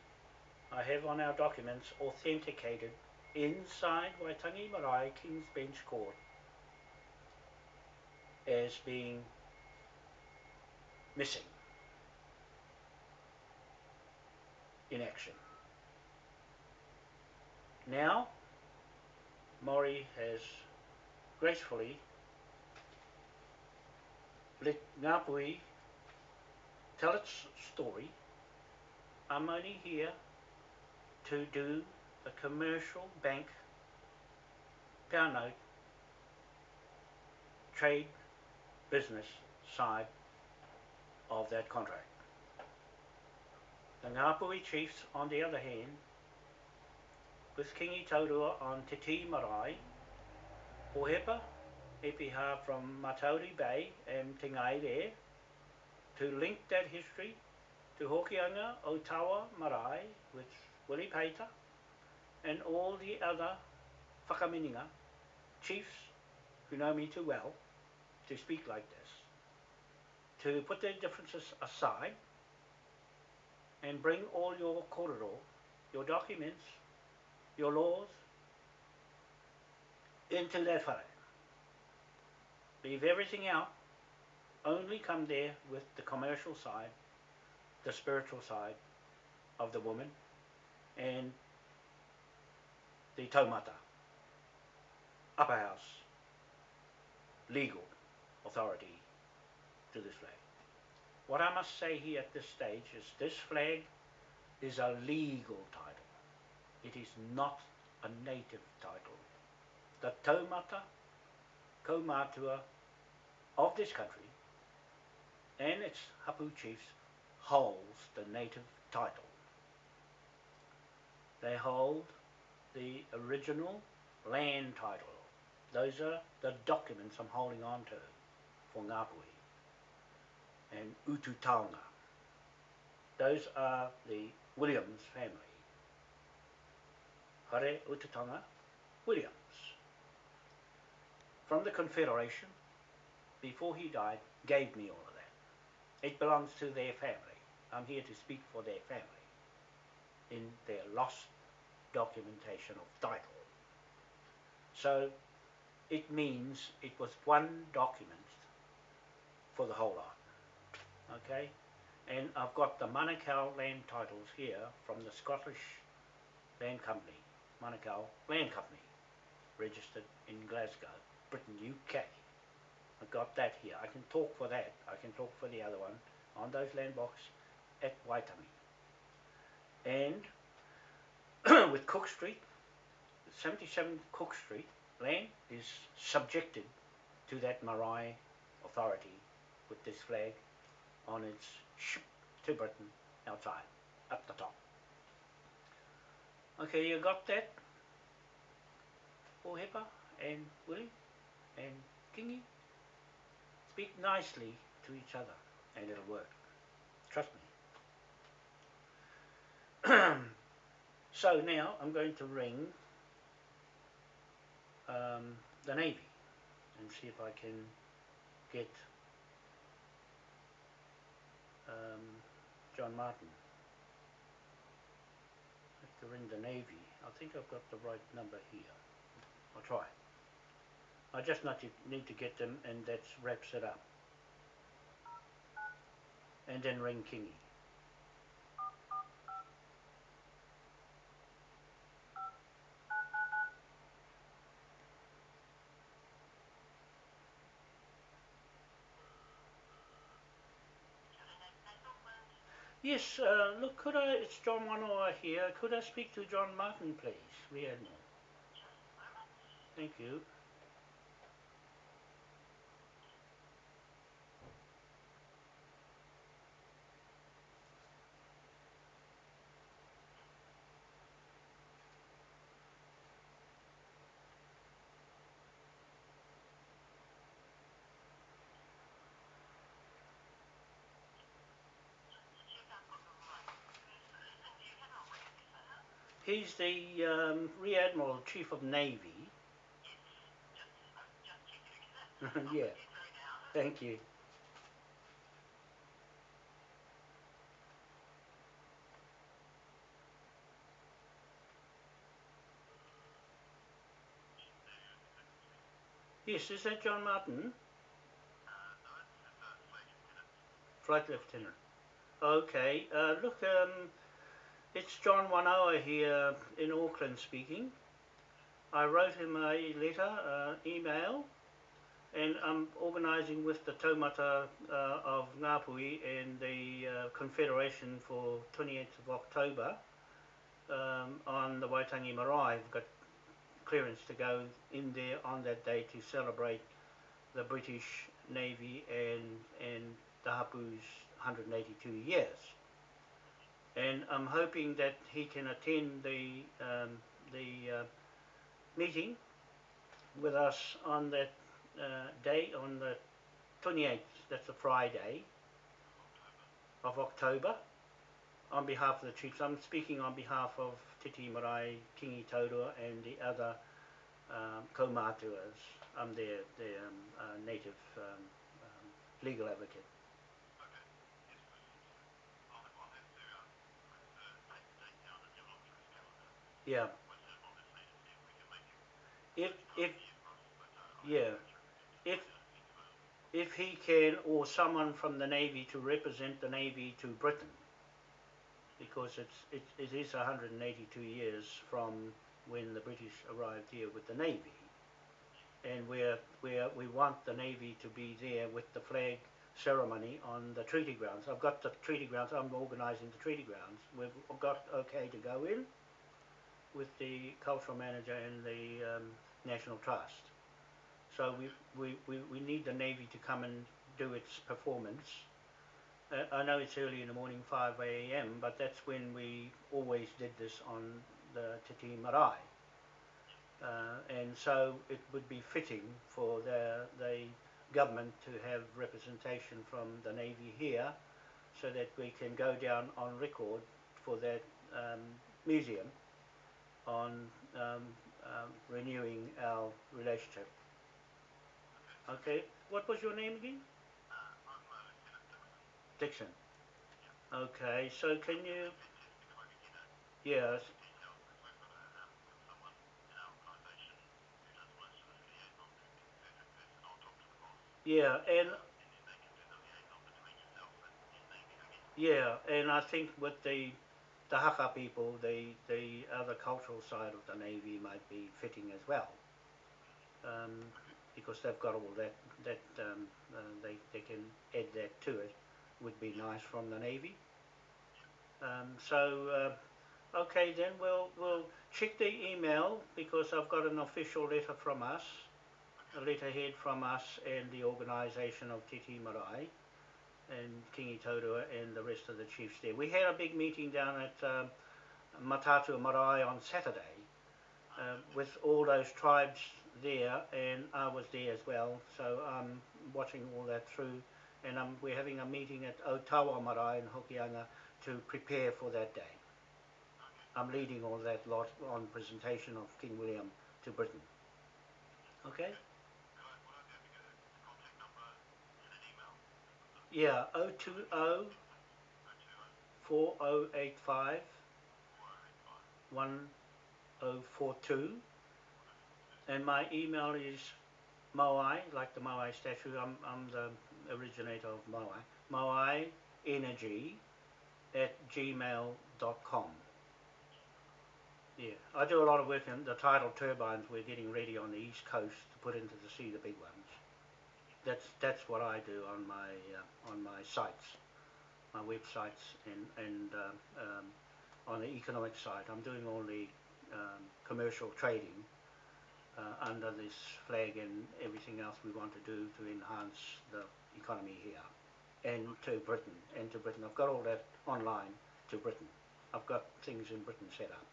I have on our documents authenticated inside Waitangi Marae King's Bench Court as being missing in action. Now, Maury has gracefully let Ngāpuhi tell its story. I'm only here to do a commercial bank note trade business side of that contract. The Ngāpuhi chiefs, on the other hand, with Kingi Taurua on Te Tii Marae, Epiha from Matauri Bay and Te to link that history to Hokianga, Otawa, Marae, with Willie Pater, and all the other Whakaminenga chiefs who know me too well to speak like this, to put their differences aside and bring all your kororo, your documents, your laws into that whare. Leave everything out, only come there with the commercial side, the spiritual side of the woman, and the taumata, upper house, legal authority to this flag. What I must say here at this stage is this flag is a legal title. It is not a native title. The taumata, kaumatua of this country and its hapu chiefs holds the native title. They hold the original land title. Those are the documents I'm holding on to for Ngāpuhi and Ututaunga. Those are the Williams family. Hare Ututaunga Williams. From the Confederation, before he died, gave me all of that. It belongs to their family. I'm here to speak for their family in their lost documentation of title. So it means it was one document for the whole lot. Okay? And I've got the Manukau land titles here from the Scottish Land Company, Manukau Land Company, registered in Glasgow, Britain, UK. I've got that here. I can talk for that. I can talk for the other one on those land box at Waitangi. And with Cook Street, 77 Cook Street, land is subjected to that marae authority with this flag on its ship to Britain outside, up the top. Okay, you got that? Ohepa and Willie and Kingi? Speak nicely to each other and it'll work. Trust me. so now I'm going to ring um, the Navy and see if I can get um, John Martin. I have to ring the Navy. I think I've got the right number here. I'll try. I just not need to get them and that wraps it up. And then ring Kingi. Yes, uh, look, could I, it's John Wanoa here, could I speak to John Martin, please, Rear Admiral? Thank you. He's the um, Rear Admiral, Chief of Navy. yeah, thank you. Yes, is that John Martin? Flight Lieutenant. Okay, uh, look, um, it's John Wanoa here in Auckland speaking. I wrote him a letter, uh, email, and I'm organising with the taumata uh, of Ngāpuhi and the uh, Confederation for 28th of October um, on the Waitangi Marae. I've got clearance to go in there on that day to celebrate the British Navy and, and the Hapu's 182 years. And I'm hoping that he can attend the, um, the uh, meeting with us on that uh, day, on the 28th, that's a Friday of October, on behalf of the chiefs. I'm speaking on behalf of Te Tii Marae, Kingi Taurua and the other um. I'm their, their um, uh, native um, um, legal advocate. Yeah. If, if, yeah, if, if he can, or someone from the Navy to represent the Navy to Britain, because it's, it, it is 182 years from when the British arrived here with the Navy. and we're, we're, we want the Navy to be there with the flag ceremony on the treaty grounds. I've got the treaty grounds, I'm organising the treaty grounds. We've got okay to go in with the cultural manager and the um, National Trust. So we, we, we, we need the Navy to come and do its performance. Uh, I know it's early in the morning, 5 a.m., but that's when we always did this on the Te Tii Marae. Uh, and so it would be fitting for the, the government to have representation from the Navy here so that we can go down on record for that um, museum on um, um, renewing our relationship. Okay, what was your name again? Dixon. Okay, so can you, yes, yeah, and. Yeah, and I think with the the Haka people, the the other cultural side of the navy might be fitting as well, um, because they've got all that that um, uh, they they can add that to it. Would be nice from the navy. Um, so uh, okay, then we'll we'll check the email because I've got an official letter from us, a letterhead from us and the organisation of Te Tii Marae and Kingi Taurua and the rest of the chiefs there. We had a big meeting down at um, Mataatua Marae on Saturday uh, with all those tribes there, and I was there as well. So I'm watching all that through, and um, we're having a meeting at Otawa Marae in Hokianga to prepare for that day. I'm leading all that lot on presentation of King William to Britain. Okay? Could I, would I be able to get a contact number in an email? Yeah, 020 4085 1042 and my email is Moai, like the Moai statue, I'm, I'm the originator of Moai, Moai Energy at gmail.com. Yeah, I do a lot of work in the tidal turbines we're getting ready on the east coast to put into the sea, the big ones. That's, that's what I do on my, uh, on my sites, my websites and, and uh, um, on the economic side. I'm doing only um, commercial trading uh, under this flag and everything else we want to do to enhance the economy here and to Britain and to Britain. I've got all that online to Britain. I've got things in Britain set up.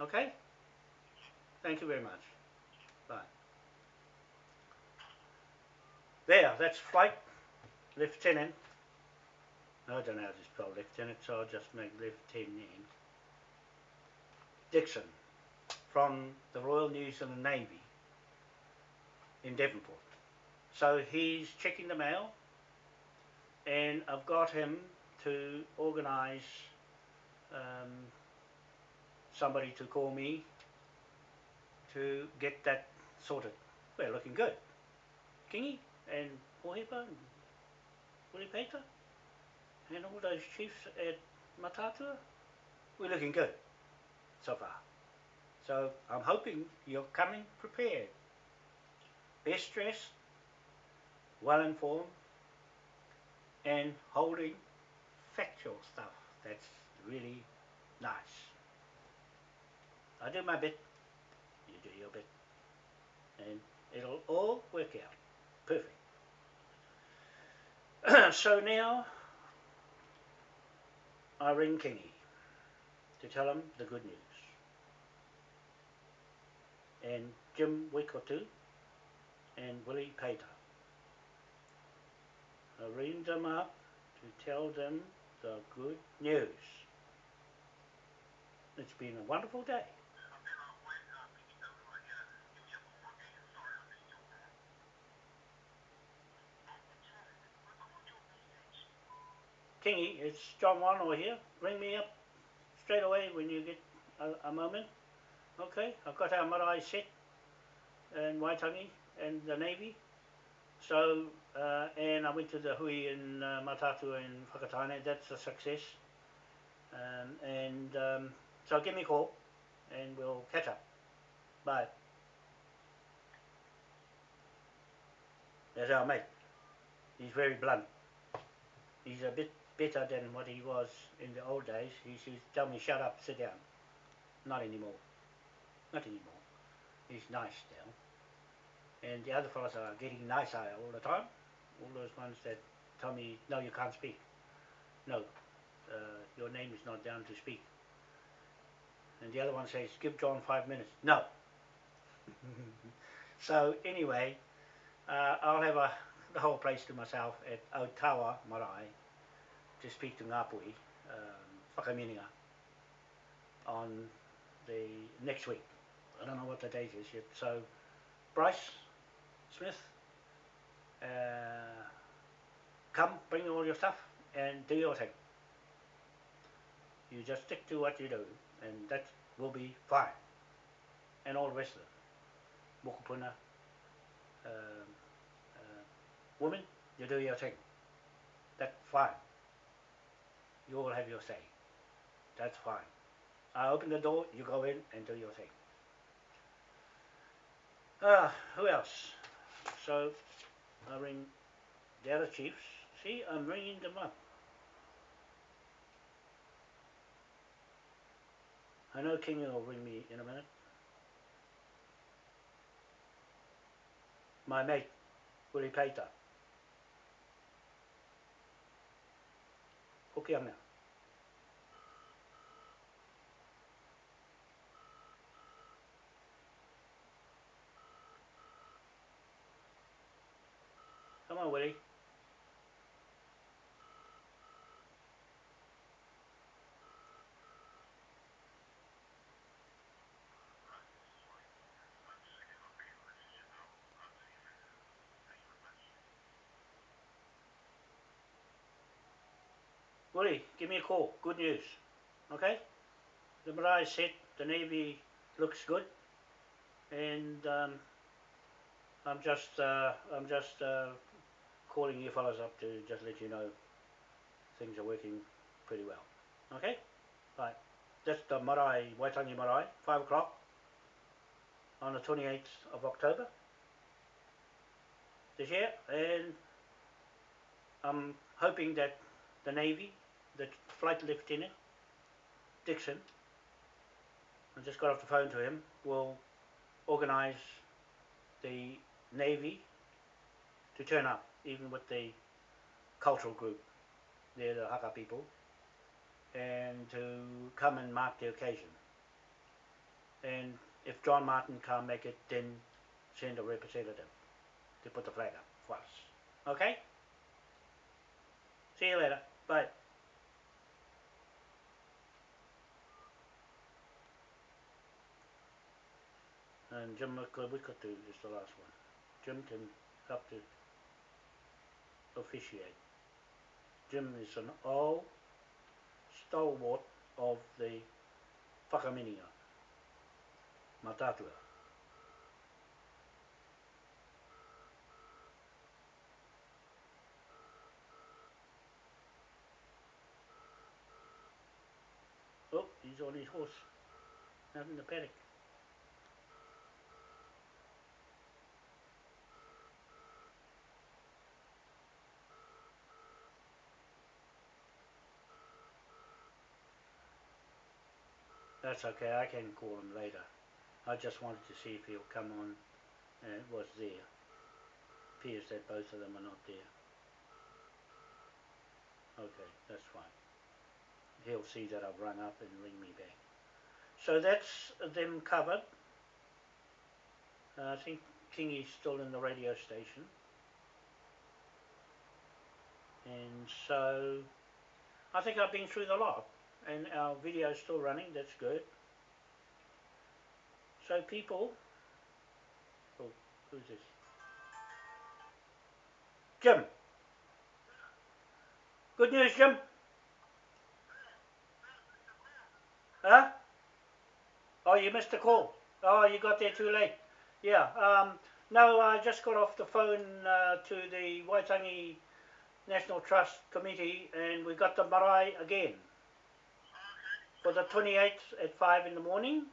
Okay? Thank you very much. Bye. There, that's flight lieutenant. I don't know how to spell lieutenant, so I'll just make lieutenant. Dixon from the Royal New Zealand Navy in Devonport. So he's checking the mail, and I've got him to organise um, somebody to call me to get that sorted. We're looking good. Kingi and Pohepa and Willie Peter and all those chiefs at Mataatua, we're looking good so far. So I'm hoping you're coming prepared. Best dressed, well informed, and holding factual stuff that's really nice. I do my bit, you do your bit, and it'll all work out perfect. so now I ring Kingi to tell him the good news. And Jim Wikotu and Willie Pater. I ring them up to tell them the good news. It's been a wonderful day. Okay, I'll wait, uh, Kingi Taurua here. Give me a call again. Sorry, I missed your call. At the tone, record your message. Kingi, it's John Wanoa here. Ring me up straight away when you get a, a moment. Okay, I've got our marae set in Waitangi and the Navy. So, uh, and I went to the hui in uh, Mataatua in Whakataane. That's a success. Um, and um, so give me a call and we'll catch up. Bye. as our mate. He's very blunt. He's a bit better than what he was in the old days. He used to tell me, shut up, sit down. Not anymore. Not anymore. He's nice now. And the other fellows are getting nicer all the time. All those ones that tell me, no, you can't speak. No, uh, your name is not down to speak. And the other one says, give John five minutes. No. so anyway, uh, I'll have a, the whole place to myself at Otawa Marae to speak to Ngāpuhi, um, on the next week. I don't know what the date is yet. So, Bryce Smith, uh, come, bring all your stuff, and do your thing. You just stick to what you do, and that will be fine. And all the rest of it. Mokopuna, um, uh, woman, you do your thing. That's fine. You all have your say. That's fine. I open the door, you go in and do your thing. Ah, who else? So, I ring the other chiefs. See, I'm ringing them up. I know King will ring me in a minute. My mate, Willie Peter. Hokianga. Come on, Willie. Willie, give me a call. Good news. Okay? The Marae set, the Navy looks good. And um, I'm just uh, I'm just uh, calling you fellas up to just let you know things are working pretty well. Okay? Right. That's the Marae, Waitangi Marae, 5 o'clock on the 28th of October this year. And I'm hoping that the Navy, Flight Lieutenant, Dixon, I just got off the phone to him, will organise the Navy to turn up, even with the cultural group, they're the Haka people, and to come and mark the occasion. And if John Martin can't make it, then send a representative to put the flag up for us. Okay? See you later. Bye. And Jim Wikatu is the last one. Jim can help to officiate. Jim is an old stalwart of the Whakaminenga, Mataatua. Oh, he's on his horse, out in the paddock. That's okay, I can call him later. I just wanted to see if he'll come on and it was there. Appears that both of them are not there. Okay, that's fine. He'll see that I've rung up and ring me back. So that's them covered. Uh, I think Kingi's still in the radio station. And so I think I've been through the lot and our video is still running, that's good. So people, oh, who's this? Jim. Good news, Jim. Huh? Oh, you missed the call. Oh, you got there too late. Yeah. Um, no, I just got off the phone uh, to the Waitangi National Trust Committee, and we got the marae again for the 28th at 5 in the morning.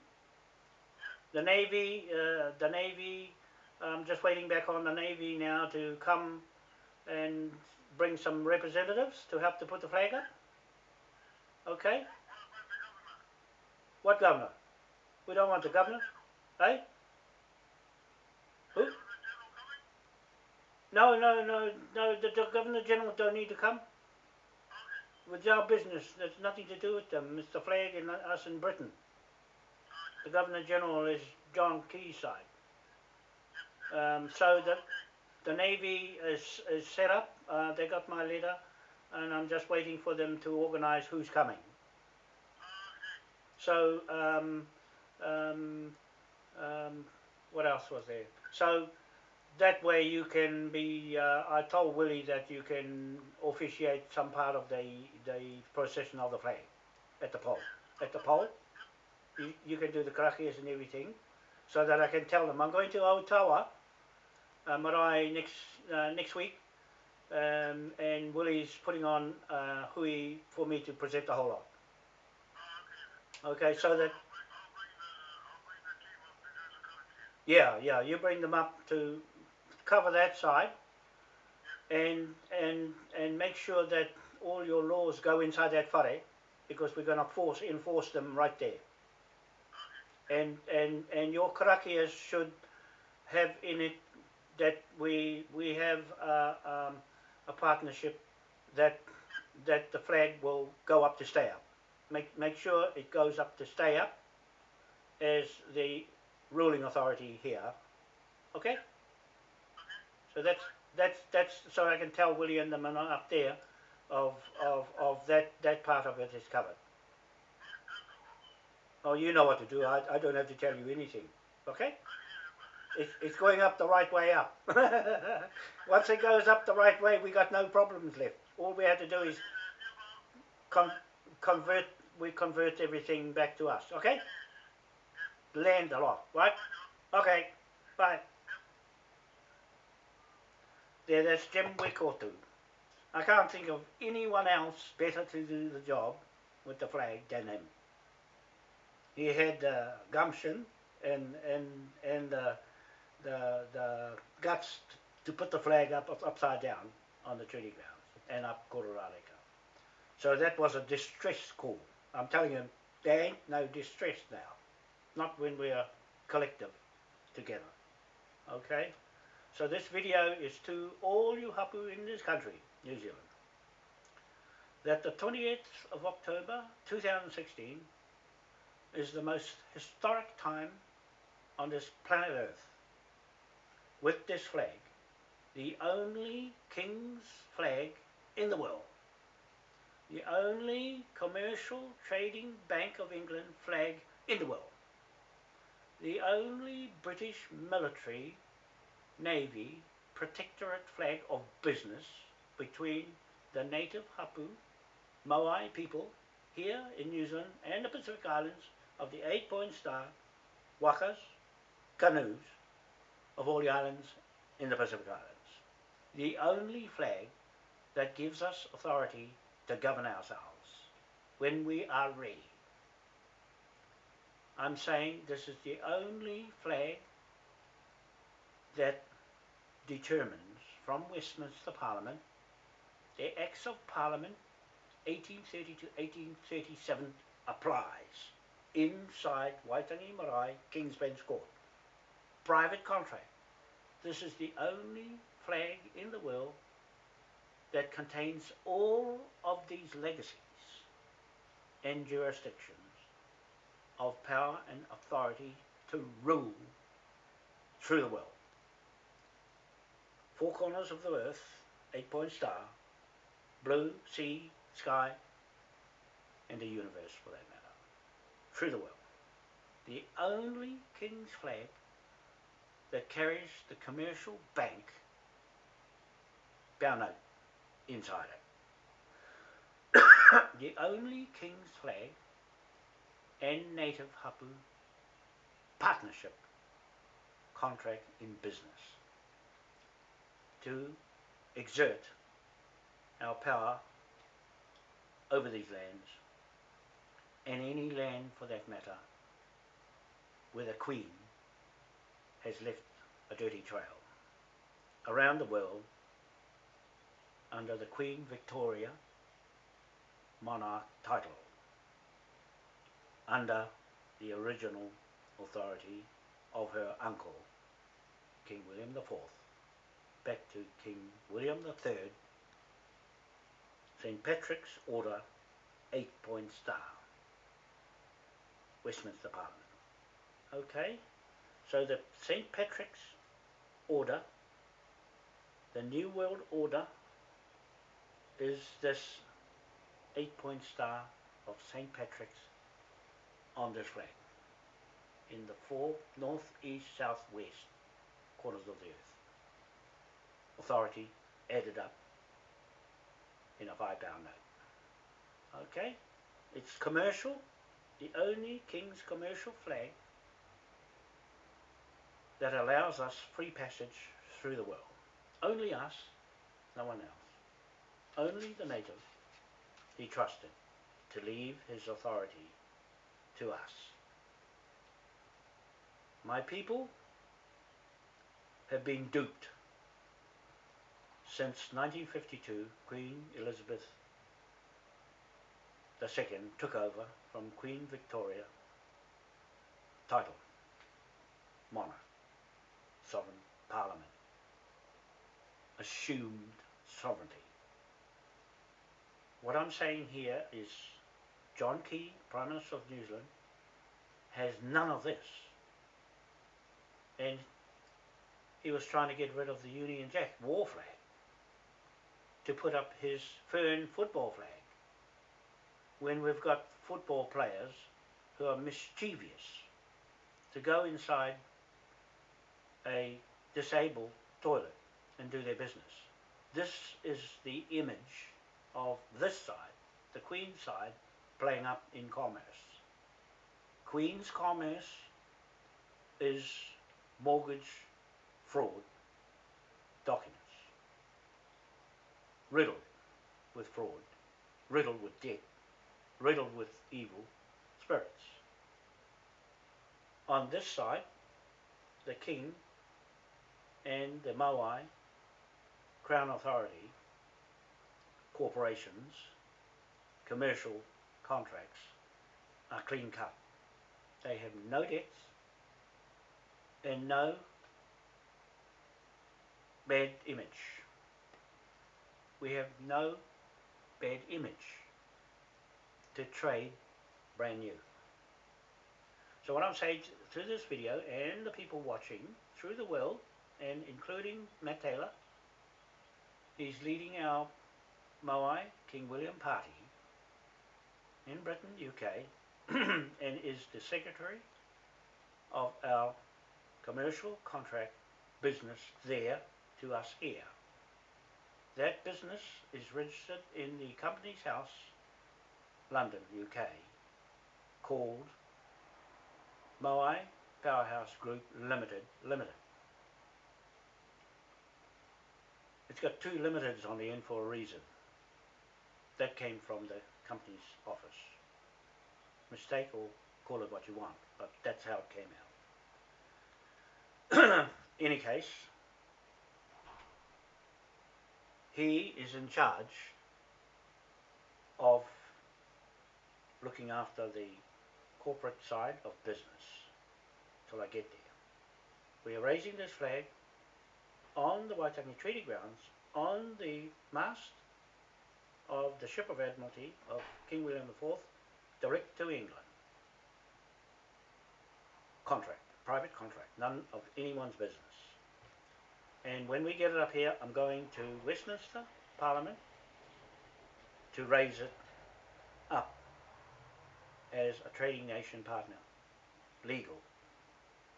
The Navy, uh, the Navy, I'm just waiting back on the Navy now to come and bring some representatives to help to put the flag up. Okay? What governor? We don't want the governor. Eh? Who? No, no, no, no. The, the governor general don't need to come. With our business, there's nothing to do with them. It's the flag and us in Britain. The governor general is John Quayside. Um, so the the navy is is set up. Uh, they got my letter, and I'm just waiting for them to organise who's coming. So um, um, um, what else was there? So that way you can be. Uh, I told Willie that you can officiate some part of the the procession of the flag at the pole. At the pole, you, you can do the karakias and everything, so that I can tell them I'm going to Otawa, uh, marae next uh, next week, um, and Willie's putting on uh, hui for me to present the whole lot. Okay, so that yeah, yeah, you bring them up to cover that side, and and and make sure that all your laws go inside that whare, because we're going to force enforce them right there. And and and your karakias should have in it that we we have uh, um, a partnership that that the flag will go up to stay up. Make make sure it goes up to stay up as the ruling authority here. Okay? So that's that's that's so I can tell Willie and the man up there of of of that that part of it is covered. Oh, you know what to do. I, I don't have to tell you anything. Okay? It's, it's going up the right way up. Once it goes up the right way, we got no problems left. All we have to do is con- convert. We convert everything back to us. Okay? Land a lot, right? Okay. Bye. There, that's Jim Wickotu. I can't think of anyone else better to do the job with the flag than him. He had uh, gumption and and and uh, the the guts to put the flag up, up upside down on the treaty grounds and up Kororareka. So that was a distress call. I'm telling you, there ain't no distress now. Not when we are collective together. Okay? So this video is to all you hapu in this country, New Zealand, that the 28th of October 2016 is the most historic time on this planet Earth. With this flag, the only King's flag in the world, the only commercial trading Bank of England flag in the world, the only British military Navy protectorate flag of business between the native Hapu Maui people here in New Zealand and the Pacific Islands of the eight point star wakas, canoes of all the islands in the Pacific Islands. The only flag that gives us authority to govern ourselves when we are ready. I'm saying this is the only flag that determines from Westminster Parliament the Acts of Parliament 1830 to 1837 applies inside Waitangi Marae King's Bench Court. Private contract. This is the only flag in the world that contains all of these legacies and jurisdictions of power and authority to rule through the world. Four corners of the earth, eight point star, blue, sea, sky, and the universe for that matter, through the world. The only king's flag that carries the commercial bank banner inside it. the only king's flag and native hapu partnership contract in business to exert our power over these lands and any land for that matter where the Queen has left a dirty trail around the world under the Queen Victoria monarch title, under the original authority of her uncle, King William IV, back to King William III, St. Patrick's Order, eight point star, Westminster Parliament. Okay, so the St. Patrick's Order, the New World Order, is this eight point star of St. Patrick's on this flag in the four north, east, south, west corners of the earth. Authority added up in a five pound note. Okay? It's commercial, the only King's commercial flag that allows us free passage through the world. Only us, no one else. Only the native he trusted to leave his authority to us. My people have been duped since 1952 Queen Elizabeth II took over from Queen Victoria title monarch sovereign parliament assumed sovereignty. What I'm saying here is John Key Prime Minister of New Zealand has none of this. And he was trying to get rid of the Union Jack war flag to put up his Fern football flag when we've got football players who are mischievous to go inside a disabled toilet and do their business. This is the image of this side, the Queen's side, playing up in commerce. Queen's commerce is mortgage fraud documents. Riddled with fraud, riddled with debt, riddled with evil spirits. On this side, the king and the Maui Crown Authority, corporations, commercial contracts are clean cut. They have no debts and no bad image. We have no bad image to trade brand new. So what I'm saying through this video and the people watching through the world and including Matt Taylor, he's leading our Moai King William party in Britain, UK, and is the secretary of our commercial contract business there to us here. That business is registered in the Companies House, London, UK, called Moai Powerhouse Group Limited Limited. It's got two limiteds on the end for a reason. That came from the company's office. Mistake or call it what you want, but that's how it came out. Any case, he is in charge of looking after the corporate side of business till I get there. We are raising this flag on the Waitangi Treaty Grounds on the mast of the ship of Admiralty of King William IV direct to England. Contract, private contract, none of anyone's business. And when we get it up here, I'm going to Westminster Parliament to raise it up as a trading nation partner. Legal,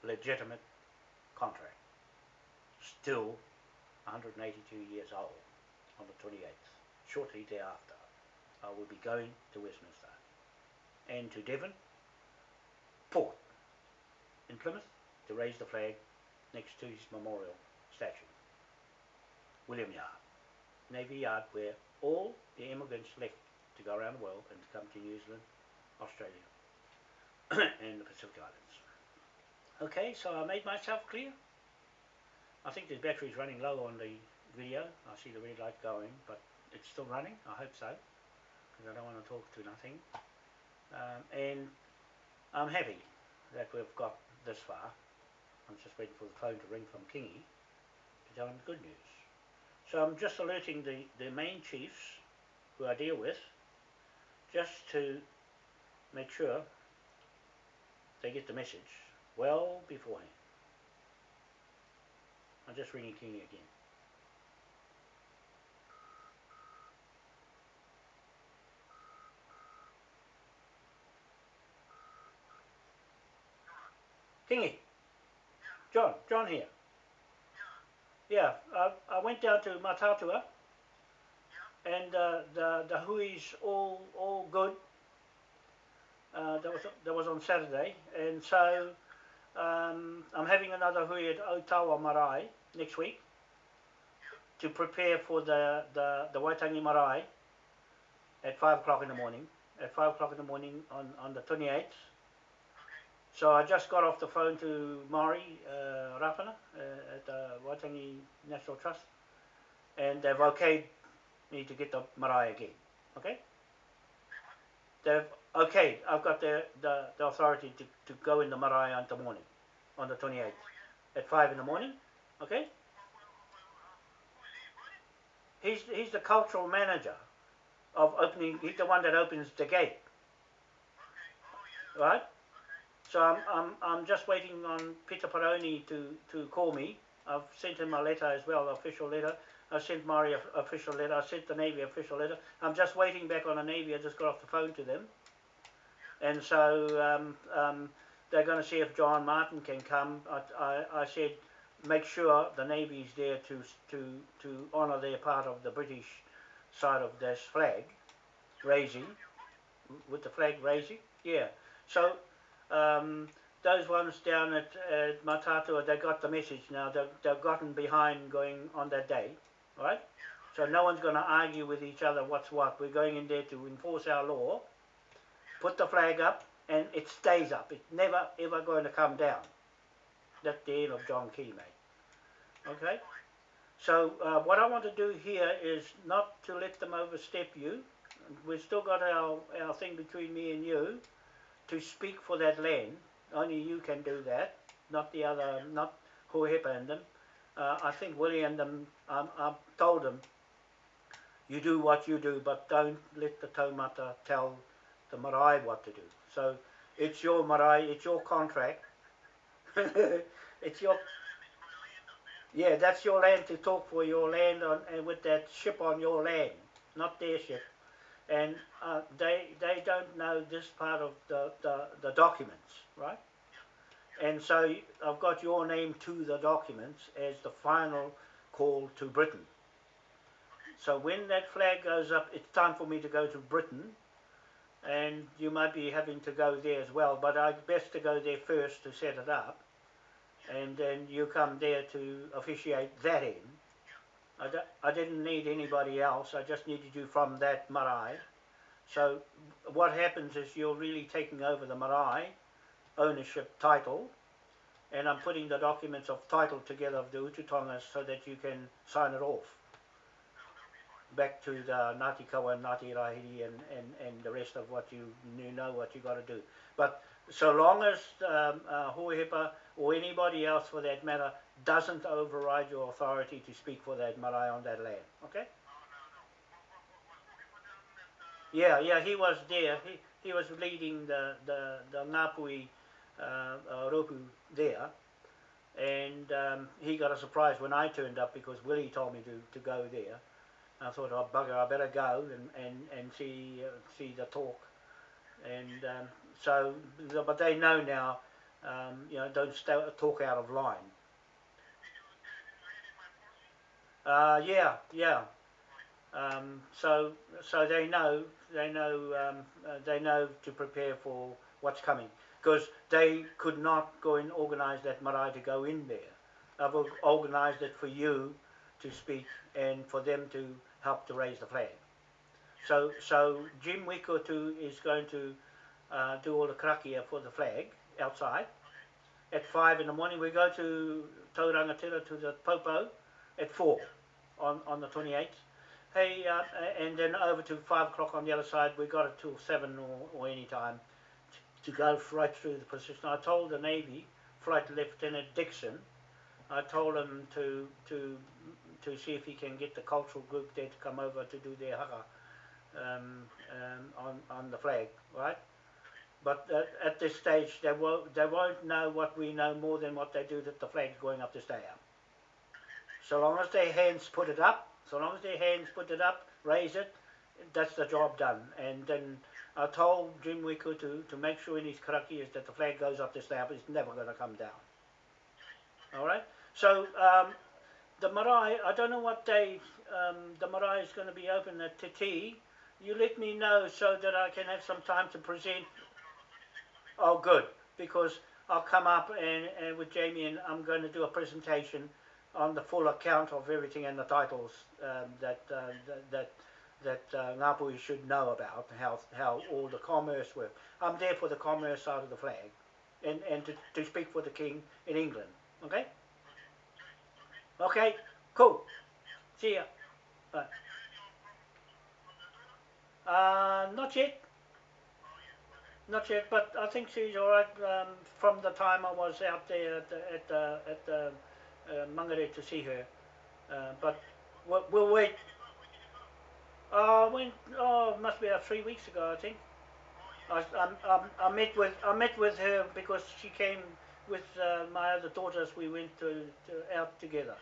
legitimate contract. Still 182 years old on the 28th. Shortly thereafter, I will be going to Westminster and to Devon Port in Plymouth to raise the flag next to his memorial William Yard, Navy Yard where all the immigrants left to go around the world and to come to New Zealand, Australia and the Pacific Islands. Okay, so I made myself clear. I think the battery's running low on the video. I see the red light going, but it's still running. I hope so, because I don't want to talk to nothing. Um, and I'm happy that we've got this far. I'm just waiting for the phone to ring from Kingi him the good news. So I'm just alerting the, the main chiefs who I deal with just to make sure they get the message well beforehand. I'm just ringing Kingi again. Kingi. John, John here. Yeah, I, I went down to Mataatua and uh, the the hui's all all good. Uh, that was that was on Saturday, and so um, I'm having another hui at Otawa Marae next week to prepare for the the the Waitangi Marae at five o'clock in the morning. At five o'clock in the morning on on the 28th. So I just got off the phone to Mari uh, Rapana uh, at the Waitangi National Trust, and they've okayed me to get the marae again. Okay? They've okay. I've got the, the, the authority to, to go in the marae on the morning, on the 28th, at five in the morning. Okay? He's he's the cultural manager of opening. He's the one that opens the gate. Right? So I'm, I'm, I'm just waiting on Pita Paraone to, to call me. I've sent him a letter as well, official letter. I sent Mari a official letter. I sent the Navy official letter. I'm just waiting back on the Navy. I just got off the phone to them. And so um, um, they're going to see if John Martin can come. I, I, I said, make sure the Navy's there to, to, to honour their part of the British side of this flag raising, with the flag raising. Yeah. So um, those ones down at, at Mataatua, they got the message now. They've, they've gotten behind going on that day, right? So no one's going to argue with each other what's what. We're going in there to enforce our law, put the flag up, and it stays up. It's never ever going to come down. That's the end of John Key, mate. Okay? So uh, what I want to do here is not to let them overstep you. We've still got our, our thing between me and you to speak for that land. Only you can do that, not the other, not Hohepa and them. Uh, I think Willie and them, um, I told them, you do what you do, but don't let the taumata tell the marae what to do. So it's your marae, it's your contract. it's your yeah, that's your land to talk for your land on, and with that ship on your land, not their ship and uh, they they don't know this part of the, the, the documents, right? And so I've got your name to the documents as the final call to Britain. So when that flag goes up, it's time for me to go to Britain, and you might be having to go there as well. But I'd best to go there first to set it up, and then you come there to officiate that end I, d- I didn't need anybody else. I just needed you from that marae. So what happens is you're really taking over the marae ownership title, and I'm putting the documents of title together of the Ututongas so that you can sign it off back to the Ngāti Kawa and Ngāti Rahiri and, and, and the rest of what you, you know what you got to do. But so long as um, uh, Hohepa or anybody else for that matter doesn't override your authority to speak for that marae on that land. Okay? Yeah, yeah, he was there. He, he was leading the, the, the Ngāpuhi uh, uh, Ropu there. And um, he got a surprise when I turned up because Willie told me to, to go there. I thought, oh bugger, I better go and, and, and see, uh, see the talk. And um, so, but they know now, um, you know, don't talk out of line. Uh, yeah, yeah. Um, so, so they know, they know, um, uh, they know to prepare for what's coming because they could not go and organise that marae to go in there. I've organised it for you to speak and for them to help to raise the flag. So, so Jim Wikotu is going to uh, do all the karakia for the flag outside, at five in the morning. We go to Taurangatira to the Popo at four on, on the 28th. Hey, uh, and then over to five o'clock on the other side. We got it till seven or, or any time to go right through the position. I told the Navy Flight Lieutenant Dixon, I told him to to to see if he can get the cultural group there to come over to do their haka um, um, on on the flag, right? But at, at this stage, they won't they won't know what we know more than what they do that the flag's going up to stay up. So long as their hands put it up, so long as their hands put it up, raise it, that's the job done. And then I told Jim Wiku to, to make sure in his karaki is that the flag goes up to stay up. It's never going to come down. All right. So um, the marae, I don't know what day um, the marae is going to be open at Te Tii. You let me know so that I can have some time to present. Oh, good, because I'll come up and, and with Jamie and I'm going to do a presentation on the full account of everything and the titles um, that, uh, that that that uh, should know about how how all the commerce works. I'm there for the commerce side of the flag, and and to, to speak for the king in England. Okay. Okay. Cool. See ya. Bye. Uh, not yet. Not yet, but I think she's all right. Um, from the time I was out there at the at the, at the uh, Mangere to see her, uh, but we'll, we'll wait. Uh, when oh, must be about three weeks ago, I think. I, I, I, I met with I met with her because she came with uh, my other daughters. We went to, to out together.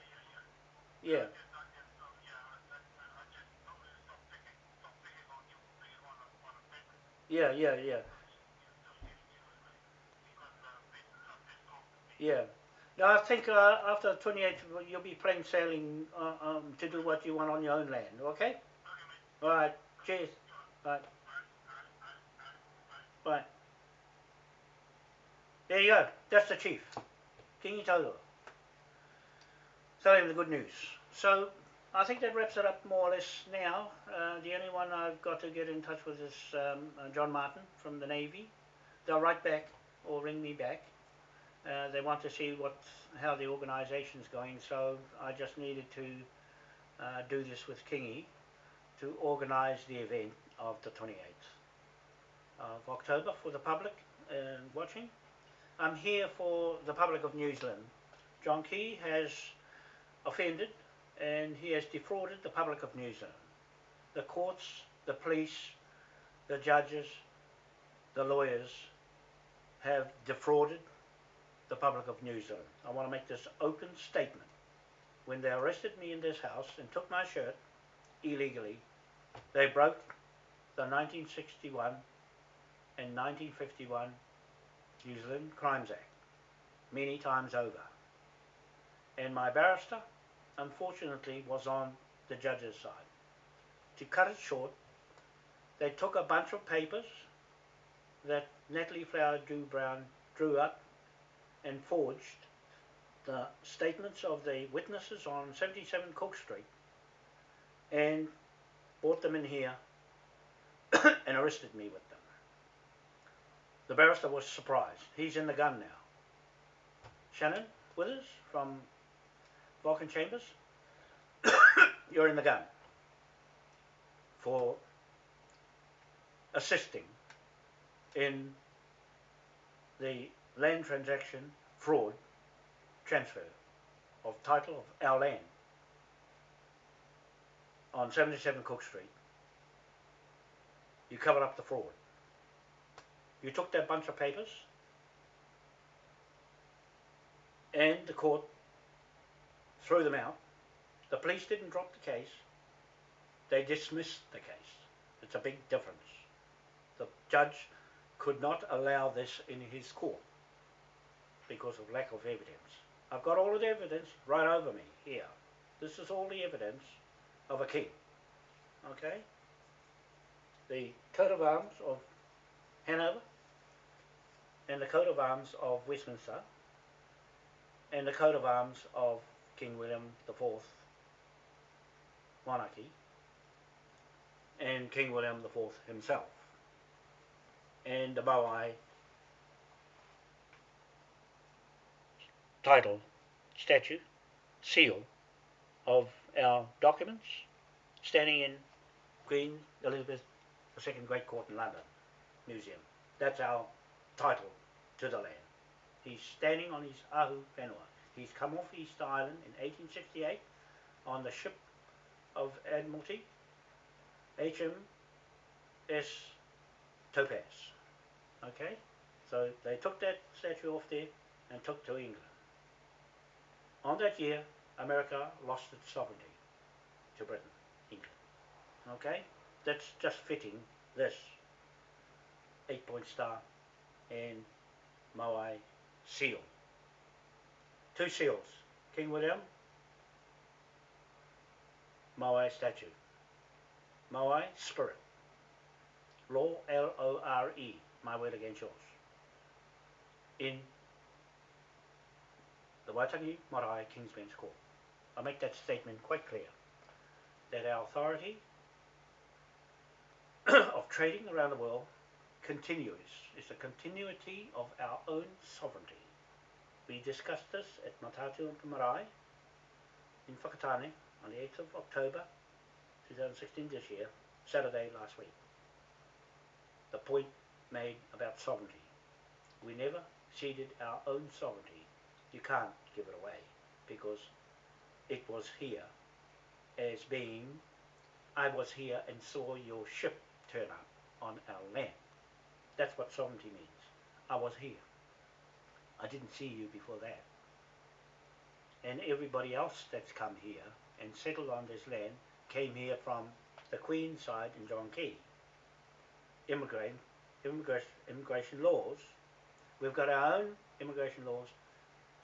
Yeah. Yeah, yeah, yeah. Yeah. No, I think uh, after the 28th you'll be plain sailing uh, um, to do what you want on your own land, okay? All right. Cheers. Bye. Bye. There you go. That's the chief. Kingi Taurua. Tell him the good news. So I think that wraps it up more or less now. Uh, the only one I've got to get in touch with is um, uh, John Martin from the Navy. They'll write back or ring me back. Uh, they want to see what how the organisation's going, so I just needed to uh, do this with Kingi to organise the event of the 28th of October for the public uh, watching. I'm here for the public of New Zealand. John Key has offended and he has defrauded the public of New Zealand. The courts, the police, the judges, the lawyers have defrauded the public of New Zealand. I want to make this open statement. When they arrested me in this house and took my shirt illegally, they broke the 1961 and 1951 New Zealand Crimes Act many times over. And my barrister, unfortunately, was on the judge's side. To cut it short, they took a bunch of papers that Natalie Flowerdew Brown drew up and forged the statements of the witnesses on 77 Cook Street and brought them in here and arrested me with them. The barrister was surprised. He's in the gun now. Shannon Withers from Vulcan Chambers, you're in the gun for assisting in the land transaction fraud transfer of title of our land on 77 Cook Street. You covered up the fraud. You took that bunch of papers and the court threw them out. The police didn't drop the case. They dismissed the case. It's a big difference. The judge could not allow this in his court because of lack of evidence. I've got all of the evidence right over me here. This is all the evidence of a king. Okay? The coat of arms of Hanover and the coat of arms of Westminster and the coat of arms of King William IV monarchy and King William IV himself and the Maui title, statue, seal of our documents, standing in Queen Elizabeth II Great Court in London Museum. That's our title to the land. He's standing on his Ahu Whenua. He's come off East Island in 1868 on the ship of Admiralty, HMS Topaz. Okay? So they took that statue off there and took to England. On that year, America lost its sovereignty to Britain, England. Okay? That's just fitting this eight point star and Moai seal. Two seals. King William, Moai statue. Moai spirit. Law L O R E. My word against yours. In the Waitangi Marae King's Bench Court. I make that statement quite clear that our authority of trading around the world continues. It's a continuity of our own sovereignty. We discussed this at Mataatua Marae in Whakatane on the 8th of October 2016 this year, Saturday last week. The point made about sovereignty. We never ceded our own sovereignty. You can't give it away because it was here as being, I was here and saw your ship turn up on our land. That's what sovereignty means. I was here. I didn't see you before that. And everybody else that's come here and settled on this land came here from the Queen's side in John Key. Immigrant, immigration, immigration laws. We've got our own immigration laws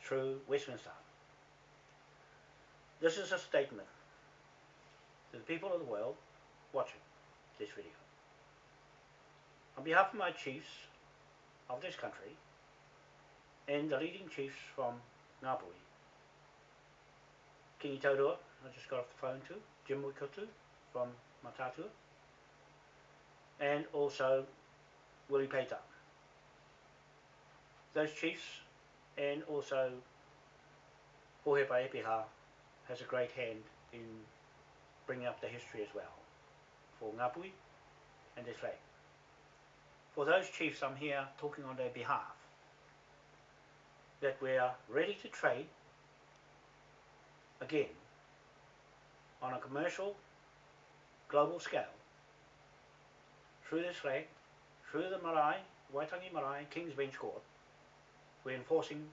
through Westminster. This is a statement to the people of the world watching this video. On behalf of my chiefs of this country and the leading chiefs from Ngāpuhi, Kingi Taurua, I just got off the phone to, Jim Wikutu from Mataatua, and also Willie Peter. Those chiefs and also Pohepa Epiha has a great hand in bringing up the history as well for Ngāpuhi and this flag. For those chiefs I'm here talking on their behalf that we are ready to trade again on a commercial global scale through this flag, through the marae, Waitangi Marae, King's Bench Court, we're enforcing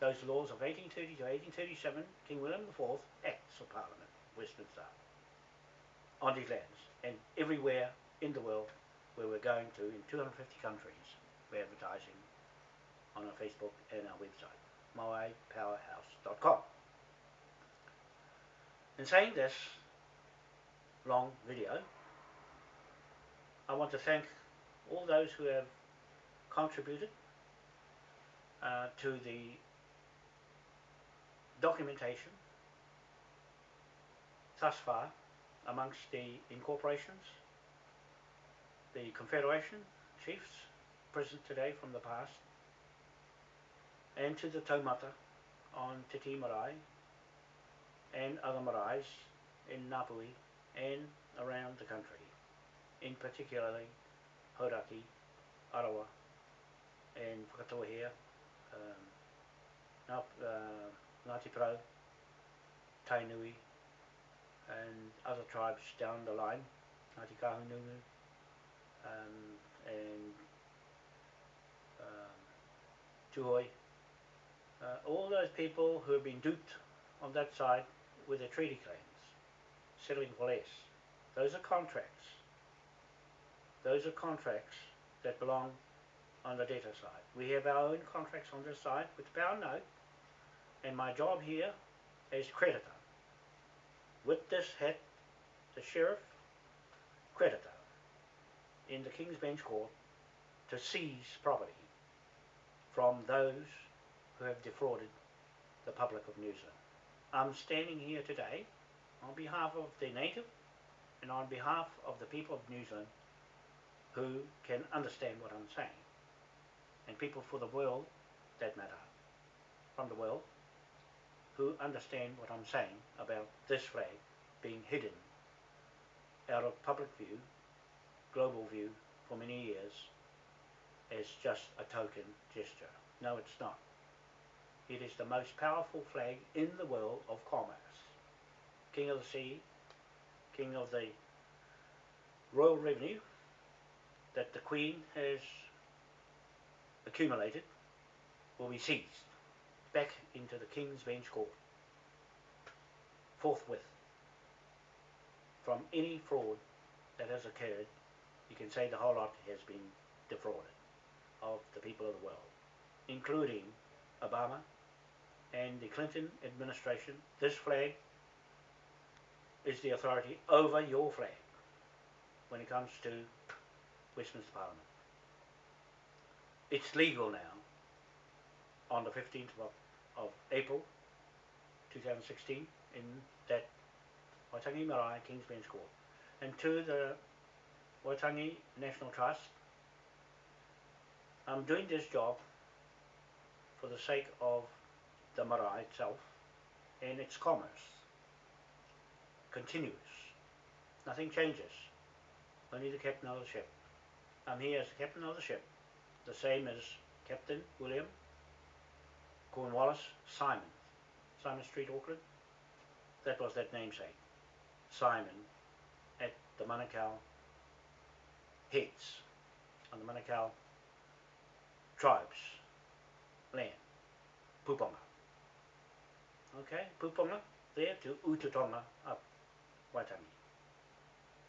those laws of 1830 to 1837, King William IV Acts of Parliament, Westminster, on these lands, and everywhere in the world where we're going to, in 250 countries, we're advertising on our Facebook and our website, moaipowerhouse.com. In saying this long video, I want to thank all those who have contributed uh, to the documentation thus far amongst the incorporations, the Confederation chiefs present today from the past, and to the taumata on Te Tii Marae and other maraes in Ngāpuhi and around the country, in particularly Hauraki, Arawa, and Whakatohea, um, uh, Ngāti Pro, Tainui, and other tribes down the line, Ngāti Kahungunu, um, and um, Tuhoe, uh, all those people who have been duped on that side with their treaty claims, settling for less. Those are contracts. Those are contracts that belong on the debtor side. We have our own contracts on this side with pound note, and my job here is creditor. With this hat, the sheriff, creditor, in the King's Bench Court to seize property from those who have defrauded the public of New Zealand. I'm standing here today on behalf of the native and on behalf of the people of New Zealand who can understand what I'm saying and people for the world that matter from the world who understand what I'm saying about this flag being hidden out of public view, global view for many years as just a token gesture. No, it's not. It is the most powerful flag in the world of commerce. King of the sea, king of the royal revenue that the Queen has accumulated will be seized back into the King's Bench Court forthwith from any fraud that has occurred. You can say the whole lot has been defrauded of the people of the world, including Obama and the Clinton administration. This flag is the authority over your flag when it comes to Westminster Parliament. It's legal now on the 15th of, of April 2016 in that Waitangi Marae King's Bench Court. And to the Waitangi National Trust, I'm doing this job for the sake of the marae itself and its commerce. Continuous. Nothing changes. Only the captain of the ship. I'm here as the captain of the ship, the same as Captain William Cornwallis Symonds, Symonds Street, Auckland. That was that namesake, Symonds, at the Manukau heads, on the Manukau tribes, land, Puponga. Okay, Puponga, there to Ututonga up Waitangi.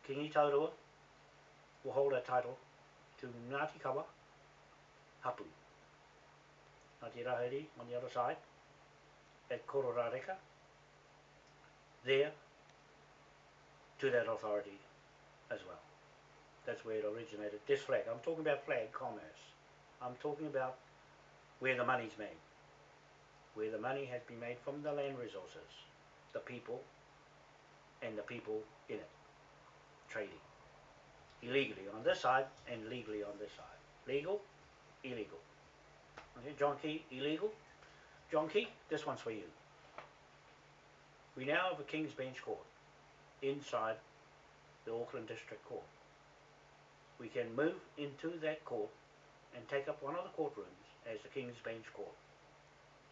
Kingi Taurua will hold that title to Ngāti Kawa Hapu. Ngāti Rahiri on the other side at Kororareka. There to that authority as well. That's where it originated. This flag, I'm talking about flag commerce. I'm talking about where the money's made. Where the money has been made from the land resources, the people, and the people in it. Trading illegally on this side and legally on this side. Legal, illegal. Okay, John Key, illegal. John Key, this one's for you. We now have a King's Bench Court inside the Auckland District Court. We can move into that court and take up one of the courtrooms as the King's Bench Court.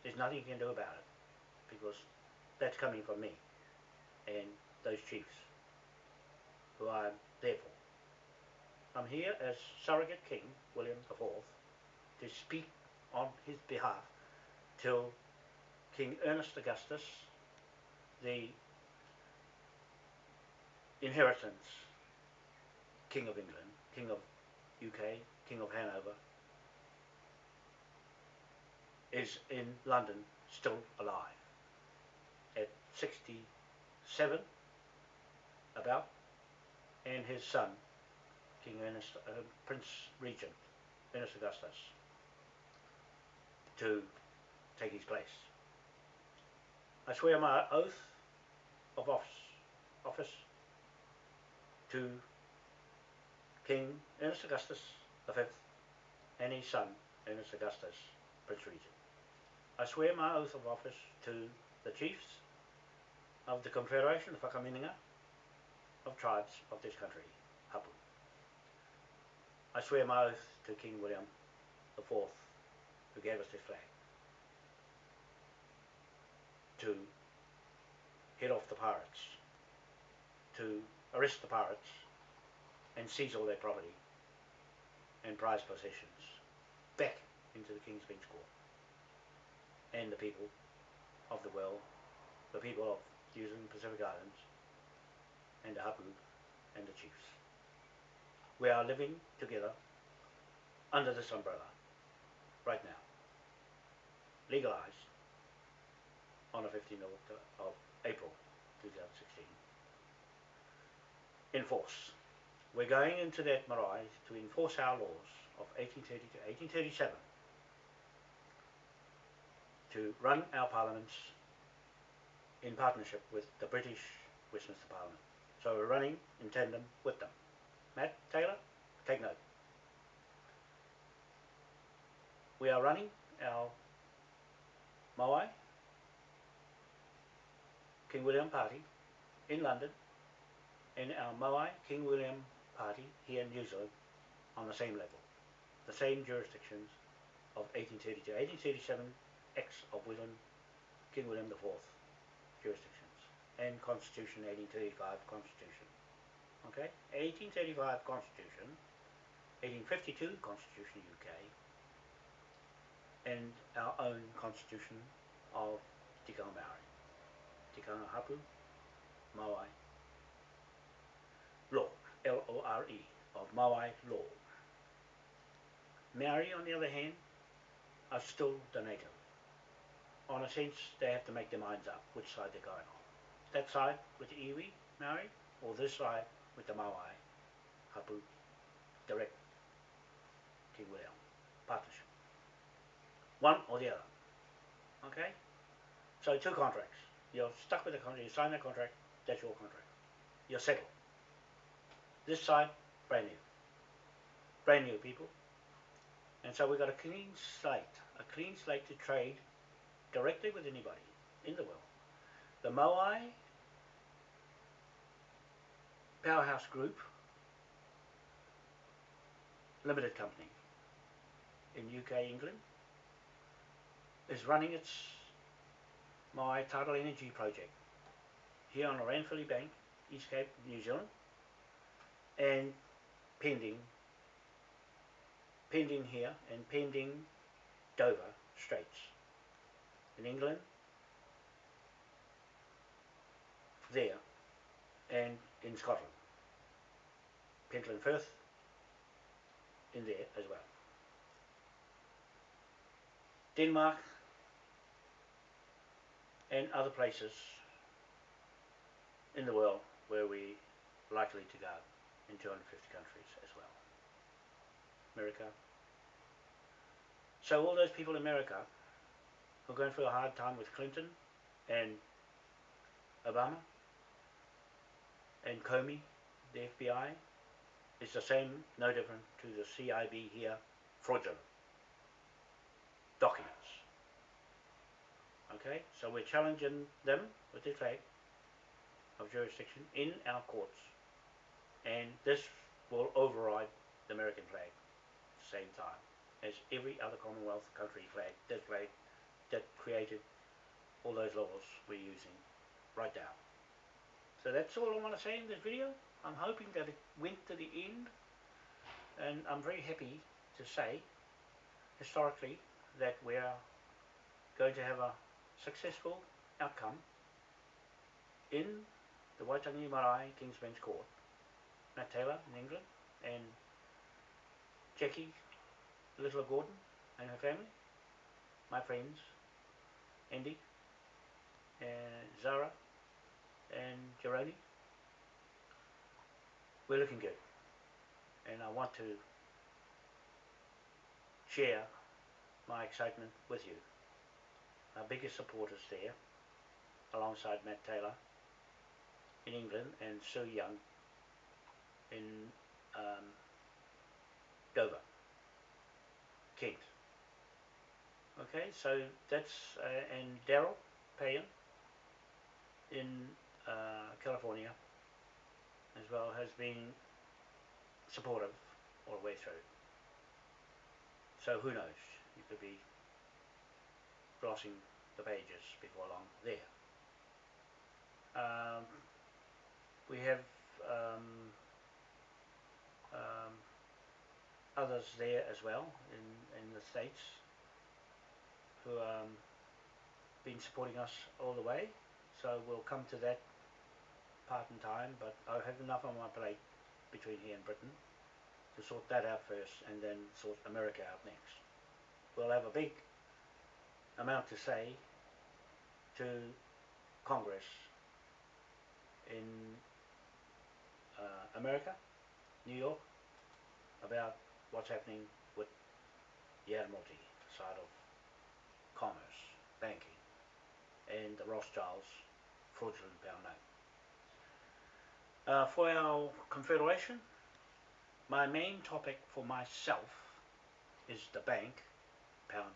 There's nothing you can do about it because that's coming from me and those chiefs who I'm there for. I'm here as surrogate king, William IV, to speak on his behalf till King Ernest Augustus, the inheritance King of England, King of UK, King of Hanover, is in London still alive. At 67 about and his son King Ernest, uh, Prince Regent Ernest Augustus to take his place. I swear my oath of office, to King Ernest Augustus V and his son Ernest Augustus, Prince Regent. I swear my oath of office to the chiefs of the Confederation of Whakaminenga of tribes of this country, Hapu. I swear my oath to King William the Fourth, who gave us this flag, to head off the pirates, to arrest the pirates and seize all their property and prize possessions back into the King's Bench Court and the people of the well, the people of New Zealand Pacific Islands and the Hapu and the chiefs. We are living together under this umbrella right now, legalized on the 15th of, April 2016. Enforce. We're going into that marae to enforce our laws of 1830 to 1837 to run our parliaments in partnership with the British Westminster Parliament. So we're running in tandem with them. Matt Taylor, take note. We are running our Moai King William Party in London in uh, our Moai King William Party here in New Zealand on the same level, the same jurisdictions of 1832. 1837 X of William King William IV jurisdictions and Constitution 1835 Constitution. Okay, 1835 Constitution, 1852 Constitution UK, and our own Constitution of Tikanga Maori, Tikanga Hapu, Maui, law, L-O-R-E, of Maui law. Maori, on the other hand, are still the native. On a sense, they have to make their minds up which side they're going on. That side with the iwi, Maori, or this side with the Maui, Hapu, direct King William, partnership. One or the other. Okay? So two contracts. You're stuck with the contract, you sign the contract, that's your contract. You're settled. This side, brand new. Brand new people. And so we've got a clean slate, a clean slate to trade directly with anybody in the world. The Moai Powerhouse Group Limited Company in UK, England, is running its my tidal energy project here on the Ranfurly Bank, East Cape, New Zealand, and pending, pending here and pending Dover Straits in England, there, and in Scotland, Pentland Firth, in there as well. Denmark and other places in the world where we likely to go in 250 countries as well. America. So all those people in America who are going through a hard time with Clinton and Obama and Comey, the FBI, is the same, no different to the CIB here, fraudulent documents. Okay, so we're challenging them with the flag of jurisdiction in our courts, and this will override the American flag at the same time as every other Commonwealth country flag, this flag that created all those laws we're using right now. So that's all I want to say in this video. I'm hoping that it went to the end, and I'm very happy to say, historically, that we're going to have a successful outcome in the Waitangi Marae King's Bench Court. Matt Taylor in England and Jackie Little Gordon and her family, my friends, Andy and Zara and Jeroni. We're looking good. And I want to share my excitement with you. Our biggest supporters there, alongside Matt Taylor in England and Sue Young in um, Dover, Kent. Okay, so that's, uh, and Daryl Payan in uh, California as well has been supportive all the way through. So who knows? You could be glossing the pages before long there. Um, we have um, um, others there as well in, in the States who um, been supporting us all the way. So we'll come to that part in time, but I have enough on my plate between here and Britain to sort that out first and then sort America out next. We'll have a big amount to say to Congress in uh, America, New York, about what's happening with the Admiralty side of commerce, banking, and the Rothschilds fraudulent pound note. Uh, for our confederation, my main topic for myself is the bank pound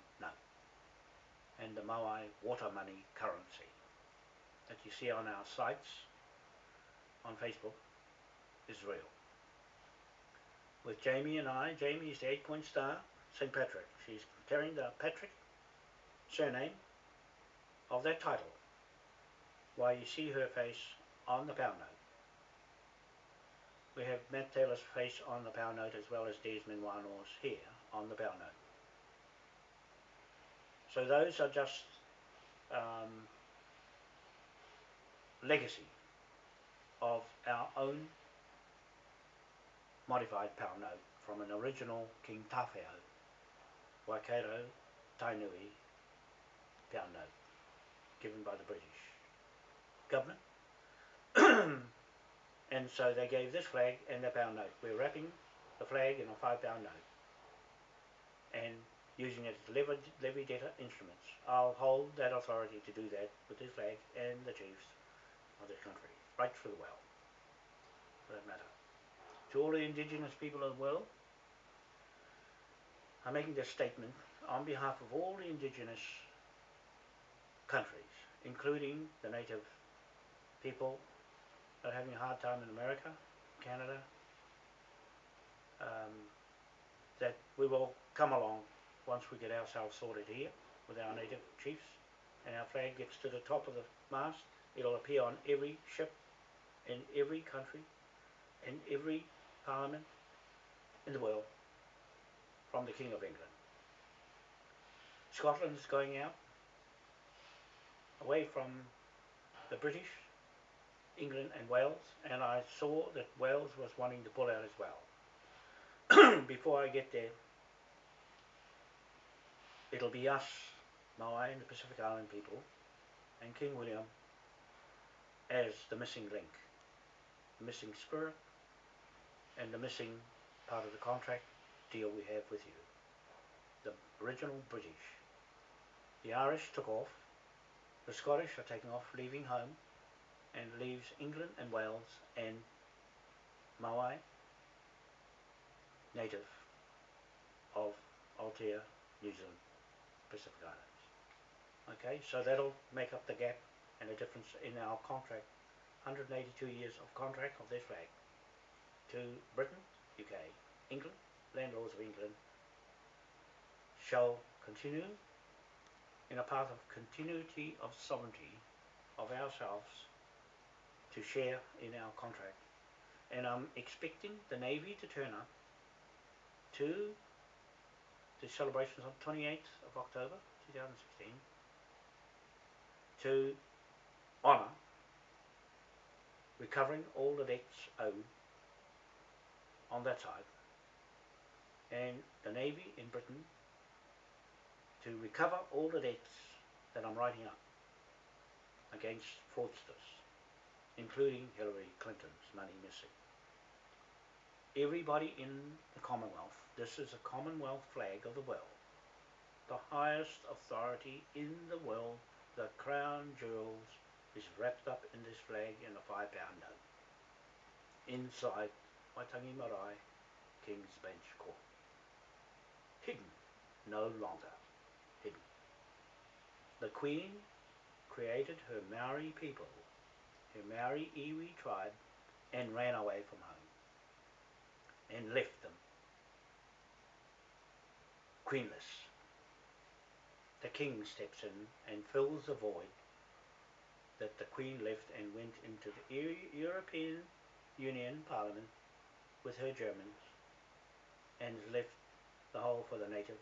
and the Maui water money currency. that you see on our sites on Facebook is real. With Jamie and I, Jamie is the eight point star, St. Patrick. She's carrying the Patrick surname of that title. Why you see her face on the pound note. We have Matt Taylor's face on the pound note as well as Desmond Wano's here on the pound note. So those are just um, legacy of our own modified pound note from an original King Tawhiao Waikato Tainui pound note given by the British government. and so they gave this flag and the pound note. We're wrapping the flag in a five pound note and using it as levy, levy debtor instruments. I'll hold that authority to do that with this flag and the chiefs of this country, right through the well, for that matter. To all the indigenous people of the world, I'm making this statement on behalf of all the indigenous countries, including the native people that are having a hard time in America, Canada, um, that we will come along once we get ourselves sorted here with our native chiefs and our flag gets to the top of the mast, it'll appear on every ship in every country, in every parliament in the world from the King of England. Scotland's going out away from the British, England and Wales, and I saw that Wales was wanting to pull out as well. Before I get there, it'll be us, Maui and the Pacific Island people, and King William as the missing link, the missing spirit, and the missing part of the contract deal we have with you. The original British. The Irish took off, the Scottish are taking off, leaving home, and leaves England and Wales and Maui, native of Aotea, New Zealand, Pacific Islands. Okay, so that'll make up the gap and the difference in our contract, 182 years of contract of this flag to Britain, UK, England, landlords of England, shall continue in a path of continuity of sovereignty of ourselves to share in our contract. And I'm expecting the Navy to turn up to the celebrations on 28th of October 2016 to honour recovering all the debts owed on that side and the Navy in Britain to recover all the debts that I'm writing up against fraudsters, including Hillary Clinton's money missing. Everybody in the Commonwealth, this is a Commonwealth flag of the world, the highest authority in the world, the crown jewels is wrapped up in this flag in a five pound note. Inside Waitangi Marae, King's Bench Court. Hidden, no longer hidden. The Queen created her Maori people, her Maori iwi tribe, and ran away from home and left them queenless. The king steps in and fills the void that the queen left and went into the Eu- European Union Parliament with her Germans and left the hole for the native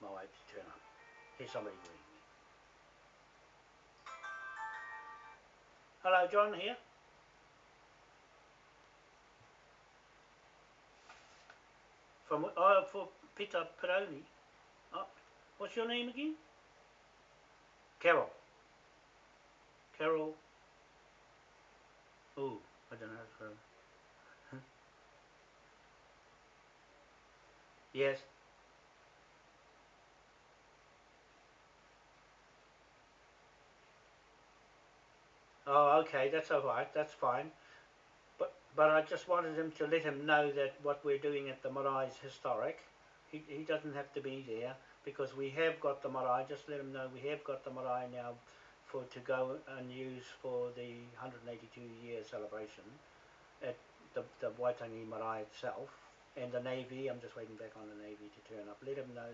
Maori to turn up. Here's somebody green. Hello, John here. From oh, for Pita Paraone. Oh, what's your name again? Carol. Carol. Oh, I don't know. How to huh? Yes. Oh, okay, that's all right. That's fine. But I just wanted him to let him know that what we're doing at the Marae is historic. He he doesn't have to be there because we have got the marae. Just let him know we have got the marae now for to go and use for the 182 year celebration at the, the Waitangi Marae itself and the Navy. I'm just waiting back on the Navy to turn up. Let him know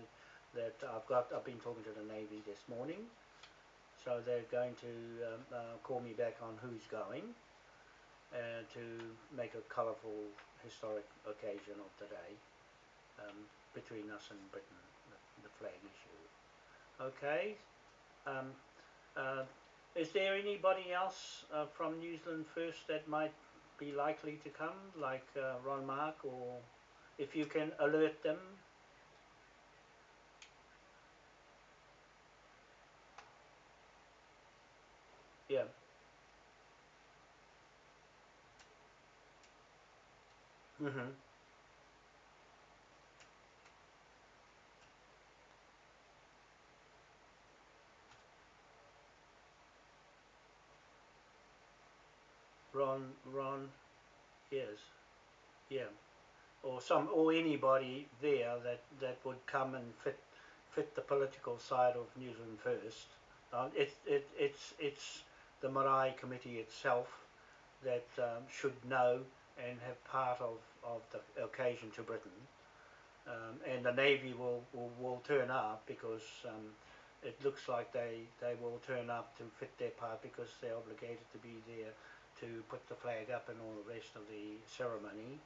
that I've got. I've been talking to the Navy this morning, so they're going to um, uh, call me back on who's going uh, to make a colourful historic occasion of the day um, between us and Britain, the, the flag issue. Okay. Um, uh, is there anybody else uh, from New Zealand First that might be likely to come, like uh, Ron Mark, or if you can alert them? Yeah. Mhm. Ron, Ron, yes, yeah, or some, or anybody there that that would come and fit fit the political side of New Zealand First. Uh, it, it, it's it's the Marae Committee itself that um, should know and have part of, of the occasion to Britain. Um, and the Navy will, will, will turn up because um, it looks like they, they will turn up to fit their part because they're obligated to be there to put the flag up and all the rest of the ceremony.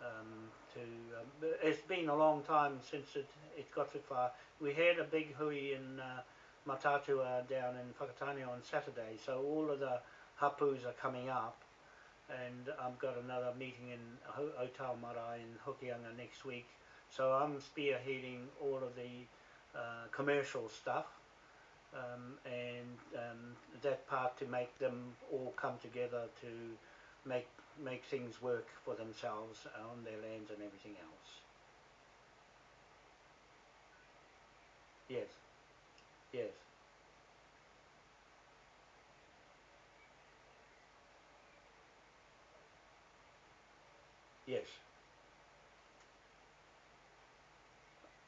Um, to um, it's been a long time since it it got so far. We had a big hui in uh, Mataatua down in Whakatane on Saturday, so all of the hapus are coming up, and I've got another meeting in Ho- Otau Marae in Hokianga next week. So I'm spearheading all of the uh, commercial stuff um, and um, that part to make them all come together to make make things work for themselves on their lands and everything else. Yes, yes, yes.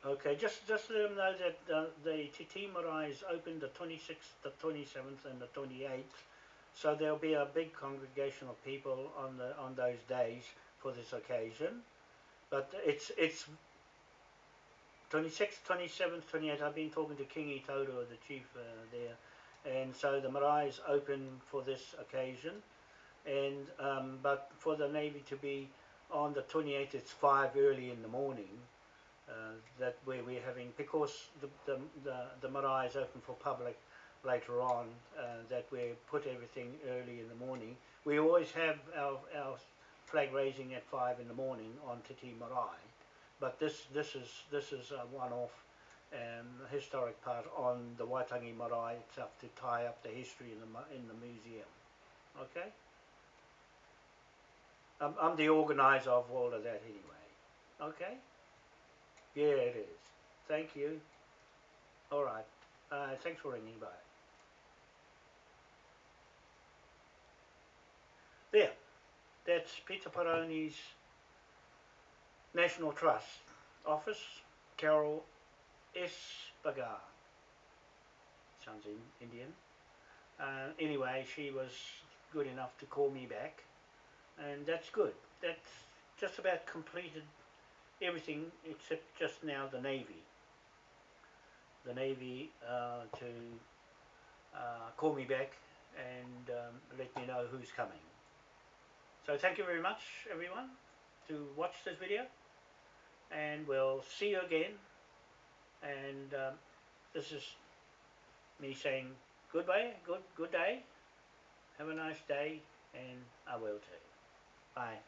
Okay, just just let them know that uh, the Te Tii Marae is open the 26th, the 27th, and the 28th. So there'll be a big congregation of people on the on those days for this occasion. But it's it's 26th, 27th, 28th. I've been talking to King Toto, the chief uh, there, and so the marae is open for this occasion. And um, but for the navy to be on the 28th, it's five early in the morning. Uh, that where we're having because the the the, the marae is open for public later on. Uh, that we put everything early in the morning. We always have our our flag raising at five in the morning on Te Tii Marae but this this is this is a one-off um, historic part on the Waitangi Marae itself to tie up the history in the in the museum. Okay. I'm, I'm the organizer of all of that anyway. Okay. Yeah, it is. Thank you. All right. Uh, thanks for ringing. Bye. There. That's Pita Paraone's National Trust office. Carol S. Bagar. Sounds in, Indian. Uh, anyway, she was good enough to call me back, and that's good. That's just about completed everything except just now the Navy. The Navy uh, to uh, call me back and um, let me know who's coming. So thank you very much, everyone, to watch this video, and we'll see you again. And um, this is me saying goodbye, good good day, have a nice day, and I will too. Bye.